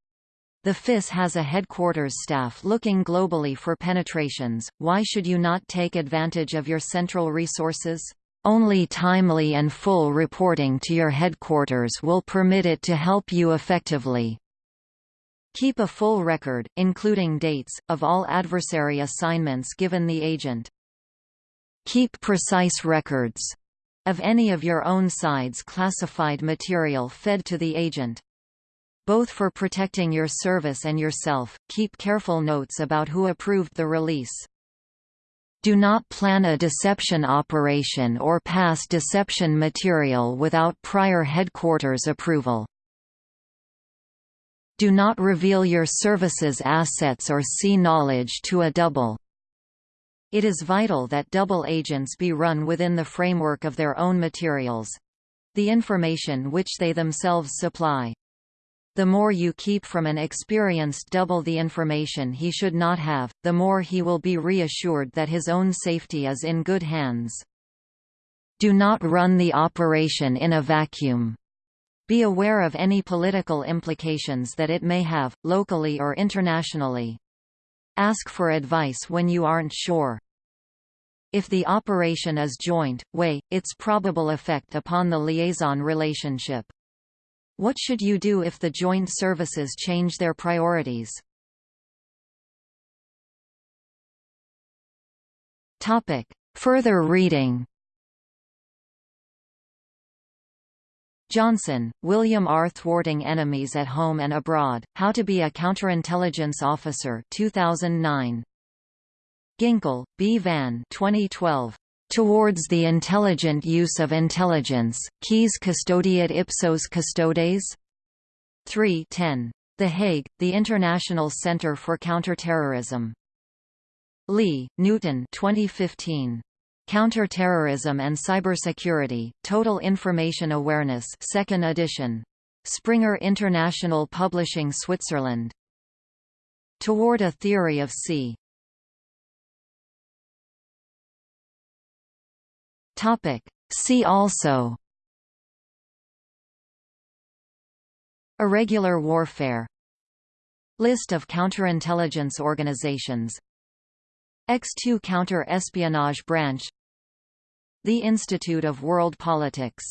The FIS has a headquarters staff looking globally for penetrations, why should you not take advantage of your central resources? Only timely and full reporting to your headquarters will permit it to help you effectively. Keep a full record, including dates, of all adversary assignments given the agent. Keep precise records of any of your own side's classified material fed to the agent. Both for protecting your service and yourself, keep careful notes about who approved the release. Do not plan a deception operation or pass deception material without prior headquarters approval. Do not reveal your service's assets or see knowledge to a double. It is vital that double agents be run within the framework of their own materials—the information which they themselves supply. The more you keep from an experienced double the information he should not have, the more he will be reassured that his own safety is in good hands. Do not run the operation in a vacuum. Be aware of any political implications that it may have, locally or internationally. Ask for advice when you aren't sure. If the operation is joint, weigh, its probable effect upon the liaison relationship. What should you do if the joint services change their priorities? Topic. Further reading Johnson, William R. Thwarting Enemies at Home and Abroad, How to be a Counterintelligence Officer 2009. Ginkel, B. Van 2012. Towards the Intelligent Use of Intelligence, Quis Custodiet Ipsos Custodes? 3 10. The Hague, the International Center for Counterterrorism. Lee, Newton 2015. Counterterrorism and Cybersecurity, Total Information Awareness 2nd edition. Springer International Publishing Switzerland. Toward a Theory of C. Topic. See also Irregular warfare List of counterintelligence organizations X2 Counter-Espionage Branch the Institute of World Politics